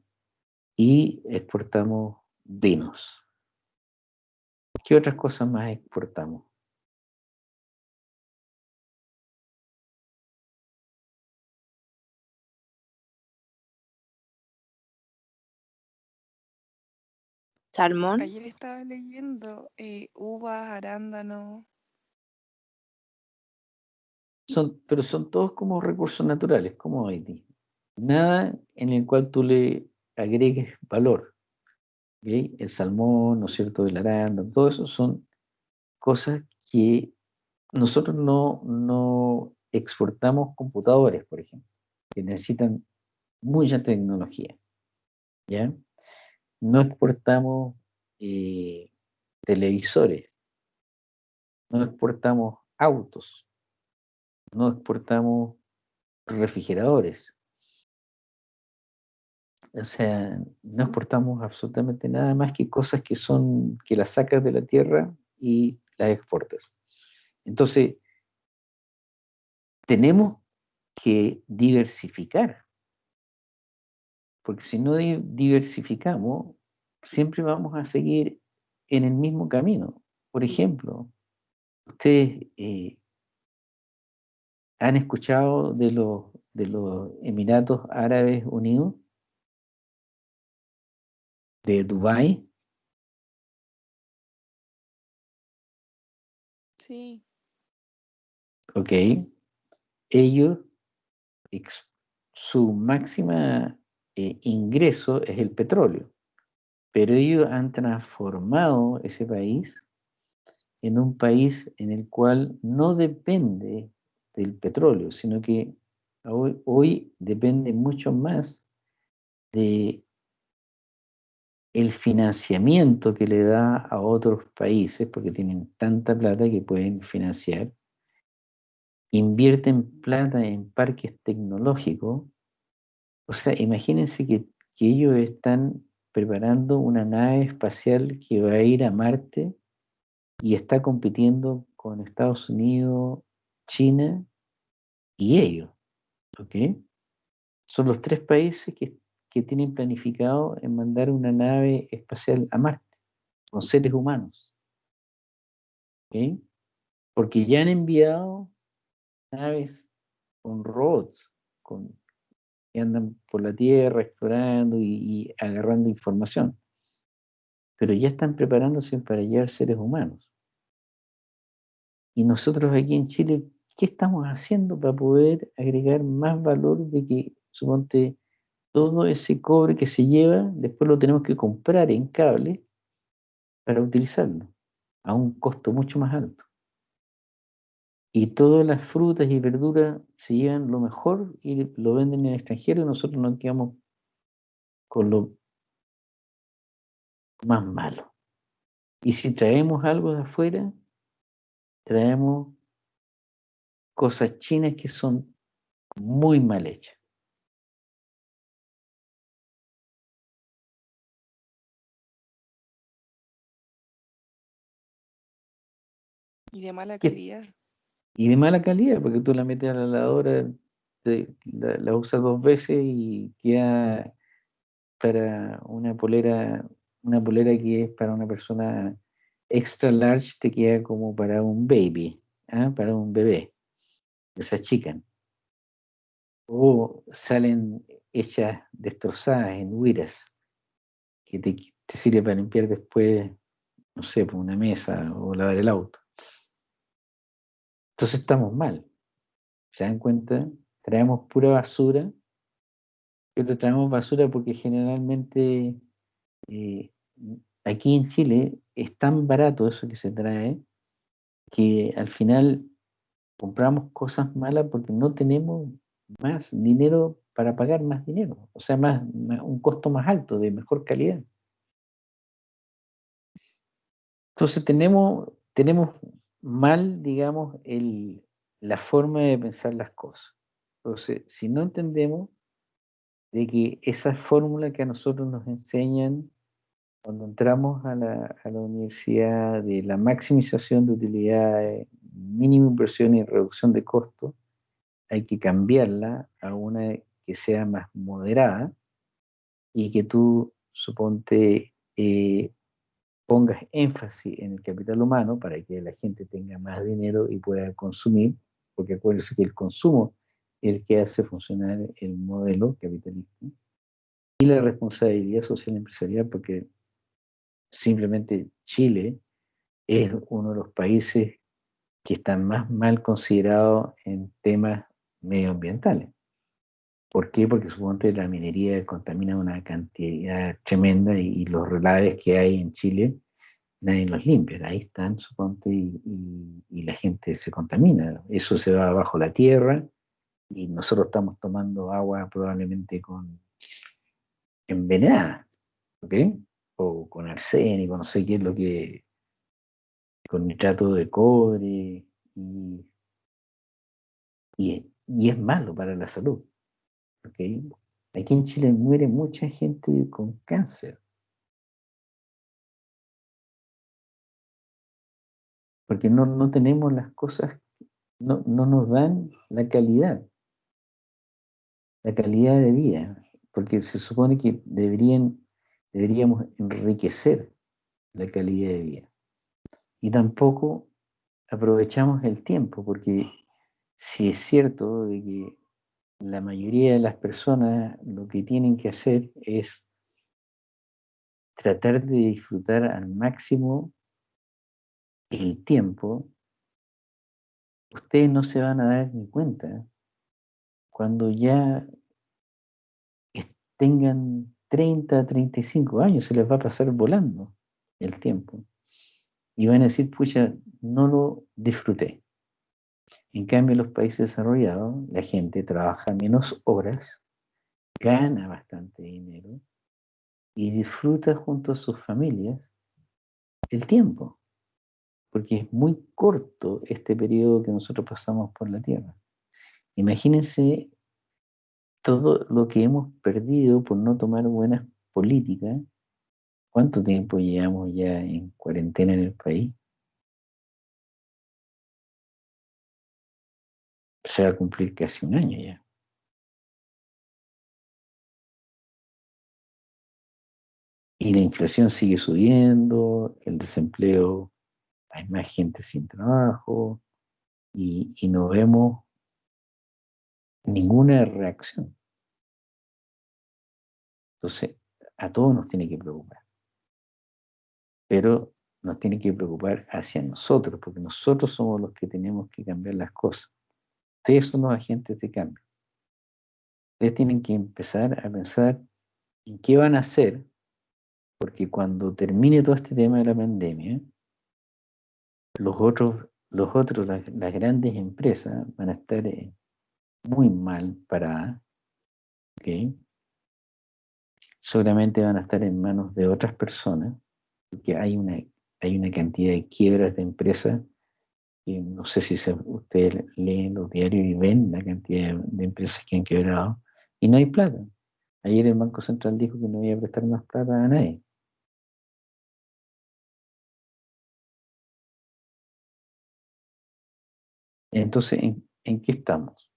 y exportamos vinos. ¿Qué otras cosas más exportamos? Salmón. Ayer estaba leyendo eh, uvas, arándanos. Son, pero son todos como recursos naturales, como Haití. Nada en el cual tú le agregues valor. El salmón, ¿no es cierto?, el arándano, todo eso son cosas que nosotros no, no exportamos computadores, por ejemplo, que necesitan mucha tecnología. ¿Ya? No exportamos eh, televisores, no exportamos autos, no exportamos refrigeradores. O sea, no exportamos absolutamente nada más que cosas que son, que las sacas de la tierra y las exportas. Entonces, tenemos que diversificar, porque si no diversificamos, siempre vamos a seguir en el mismo camino. Por ejemplo, ustedes eh, han escuchado de los, de los Emiratos Árabes Unidos, de Dubái. Sí. Ok. Ellos, su máxima eh, ingreso es el petróleo, pero ellos han transformado ese país en un país en el cual no depende del petróleo, sino que hoy, hoy depende mucho más de el financiamiento que le da a otros países, porque tienen tanta plata que pueden financiar, invierten plata en parques tecnológicos. O sea, imagínense que, que ellos están preparando una nave espacial que va a ir a Marte y está compitiendo con Estados Unidos, China y ellos. ¿Ok? Son los tres países que que tienen planificado en mandar una nave espacial a Marte con seres humanos. Porque ya han enviado naves con robots, con, que andan por la Tierra explorando y, y agarrando información. Pero ya están preparándose para llevar seres humanos. Y nosotros aquí en Chile, ¿qué estamos haciendo para poder agregar más valor de que, suponte, todo ese cobre que se lleva, después lo tenemos que comprar en cable para utilizarlo a un costo mucho más alto. Y todas las frutas y verduras se llevan lo mejor y lo venden en el extranjero y nosotros nos quedamos con lo más malo. Y si traemos algo de afuera, traemos cosas chinas que son muy mal hechas. Y de mala calidad. Y de mala calidad, porque tú la metes a la lavadora, la, usas dos veces y queda para una polera, una polera que es para una persona extra large, te queda como para un baby, ¿ah? para un bebé. Se achican. O salen hechas destrozadas en huiras. que te, sirve para limpiar después, no sé, por una mesa o lavar el auto. Entonces estamos mal. ¿Se dan cuenta? Traemos pura basura, pero traemos basura porque generalmente eh, aquí en Chile es tan barato eso que se trae que al final compramos cosas malas porque no tenemos más dinero para pagar más dinero, o sea, más, un costo más alto, de mejor calidad. Entonces tenemos, tenemos mal, digamos, el, la forma de pensar las cosas. Entonces, si no entendemos de que esa fórmula que a nosotros nos enseñan cuando entramos a la, a la universidad de la maximización de utilidades, mínima inversión y reducción de costos, hay que cambiarla a una que sea más moderada y que tú, suponte, eh, pongas énfasis en el capital humano para que la gente tenga más dinero y pueda consumir, porque acuérdense que el consumo es el que hace funcionar el modelo capitalista, y la responsabilidad social empresarial, porque simplemente Chile es uno de los países que están más mal considerados en temas medioambientales. ¿Por qué? Porque suponte la minería contamina una cantidad tremenda y, los relaves que hay en Chile, nadie los limpia. Ahí están, suponte, y, la gente se contamina. Eso se va bajo la tierra y nosotros estamos tomando agua probablemente con envenenada, ¿ok? O con arsénico, no sé qué es lo que... con nitrato de cobre y, y es malo para la salud. Aquí en Chile muere mucha gente con cáncer. Porque no, tenemos las cosas, no, no nos dan la calidad, la calidad de vida, porque se supone que deberían, deberíamos enriquecer la calidad de vida. Y tampoco aprovechamos el tiempo, porque si es cierto de que la mayoría de las personas lo que tienen que hacer es tratar de disfrutar al máximo el tiempo, ustedes no se van a dar ni cuenta cuando ya tengan 30, 35 años, se les va a pasar volando el tiempo. Y van a decir, pucha, no lo disfruté. En cambio, en los países desarrollados, la gente trabaja menos horas, gana bastante dinero y disfruta junto a sus familias el tiempo, porque es muy corto este periodo que nosotros pasamos por la Tierra. Imagínense todo lo que hemos perdido por no tomar buenas políticas. ¿Cuánto tiempo llevamos ya en cuarentena en el país? Se va a cumplir casi un año ya. Y la inflación sigue subiendo, el desempleo, hay más gente sin trabajo y, y no vemos ninguna reacción. Entonces, a todos nos tiene que preocupar. Pero nos tiene que preocupar hacia nosotros, porque nosotros somos los que tenemos que cambiar las cosas. Ustedes son los agentes de cambio. Ustedes tienen que empezar a pensar en qué van a hacer, porque cuando termine todo este tema de la pandemia, los otros, los otros las, grandes empresas van a estar eh, muy mal paradas, ¿ok? Solamente van a estar en manos de otras personas, porque hay una, hay una cantidad de quiebras de empresas no sé si ustedes leen los diarios y ven la cantidad de, empresas que han quebrado y no hay plata. Ayer el Banco Central dijo que no iba a prestar más plata a nadie. Entonces, ¿en, qué estamos?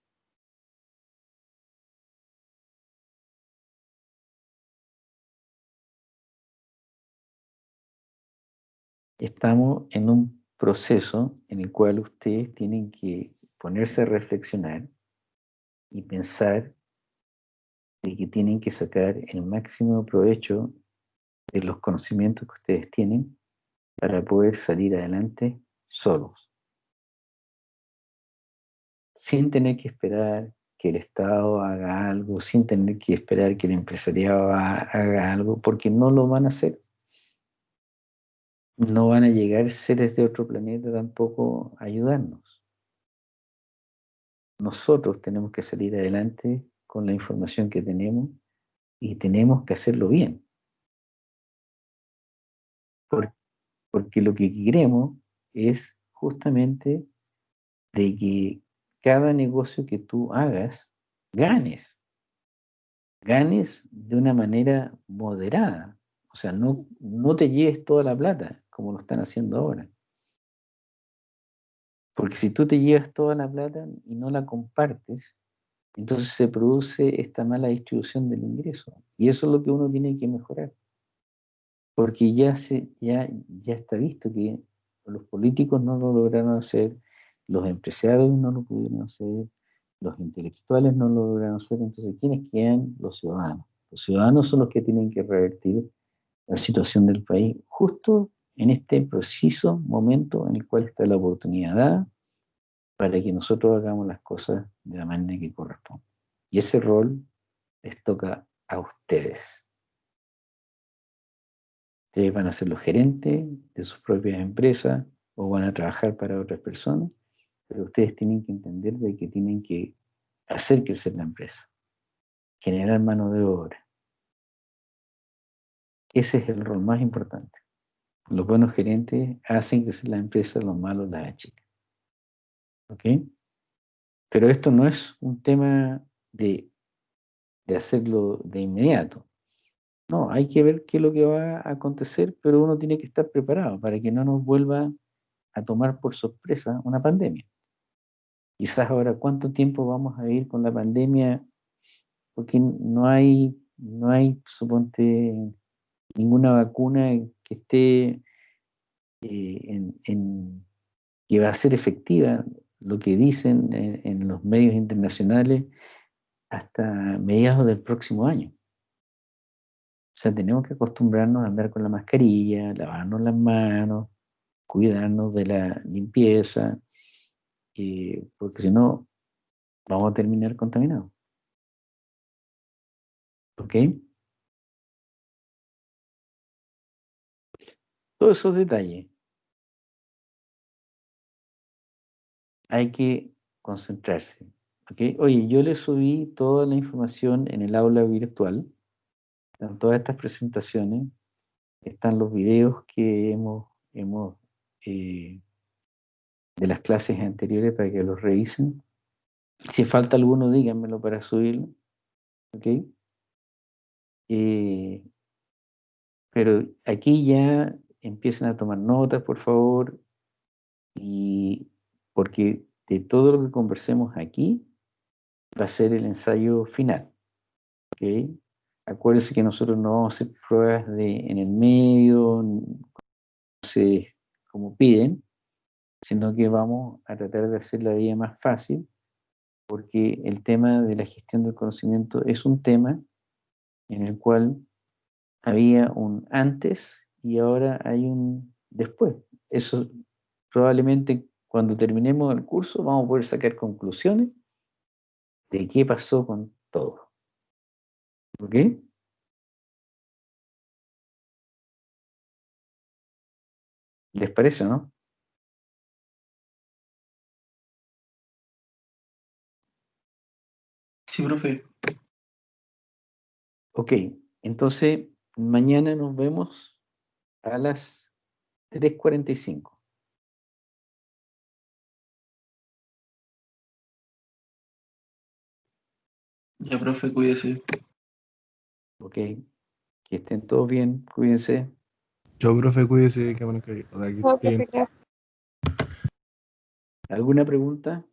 Estamos en un proceso en el cual ustedes tienen que ponerse a reflexionar y pensar de que tienen que sacar el máximo provecho de los conocimientos que ustedes tienen para poder salir adelante solos, sin tener que esperar que el Estado haga algo, sin tener que esperar que el empresariado haga algo, porque no lo van a hacer. No van a llegar seres de otro planeta tampoco a ayudarnos. Nosotros tenemos que salir adelante con la información que tenemos y tenemos que hacerlo bien. porque lo que queremos es justamente de que cada negocio que tú hagas, ganes. Ganes de una manera moderada. O sea, no, no te lleves toda la plata, como lo están haciendo ahora. Porque si tú te llevas toda la plata y no la compartes, entonces se produce esta mala distribución del ingreso. Y eso es lo que uno tiene que mejorar. Porque ya, se, ya, ya está visto que los políticos no lo lograron hacer, los empresarios no lo pudieron hacer, los intelectuales no lo lograron hacer, entonces ¿quiénes quedan? Los ciudadanos. Los ciudadanos son los que tienen que revertir la situación del país justo en este preciso momento en el cual está la oportunidad para que nosotros hagamos las cosas de la manera que corresponde. Y ese rol les toca a ustedes. Ustedes van a ser los gerentes de sus propias empresas o van a trabajar para otras personas pero ustedes tienen que entender de que tienen que hacer crecer la empresa, generar mano de obra. Ese es el rol más importante. Los buenos gerentes hacen crecer la empresa, los malos la achican. ¿Ok? Pero esto no es un tema de, de hacerlo de inmediato. No, hay que ver qué es lo que va a acontecer, pero uno tiene que estar preparado para que no nos vuelva a tomar por sorpresa una pandemia. Quizás ahora, ¿cuánto tiempo vamos a vivir con la pandemia? Porque no hay, no hay, suponte, ninguna vacuna que esté eh, que va a ser efectiva, lo que dicen en, en los medios internacionales, hasta mediados del próximo año. O sea, tenemos que acostumbrarnos a andar con la mascarilla, lavarnos las manos, cuidarnos de la limpieza, porque si no, vamos a terminar contaminados. ¿Ok? Todos esos detalles hay que concentrarse. Oye, yo le subí toda la información en el aula virtual, en todas estas presentaciones, están los videos que hemos, hemos eh, de las clases anteriores para que los revisen. Si falta alguno, díganmelo para subirlo. ¿Ok? Eh, pero aquí ya empiecen a tomar notas, por favor, y porque de todo lo que conversemos aquí va a ser el ensayo final. ¿Ok? Acuérdense que nosotros no vamos a hacer pruebas en el medio, como piden, sino que vamos a tratar de hacer la vida más fácil, porque el tema de la gestión del conocimiento es un tema en el cual había un antes y ahora hay un después. Eso probablemente cuando terminemos el curso vamos a poder sacar conclusiones de qué pasó con todo. ¿Ok? ¿Les parece, no? Sí, profe. Ok, entonces mañana nos vemos a las 3.45. Ya, profe, cuídese. Ok, que estén todos bien, cuídense. Yo, profe, cuídese, que bueno que... ¿Alguna pregunta?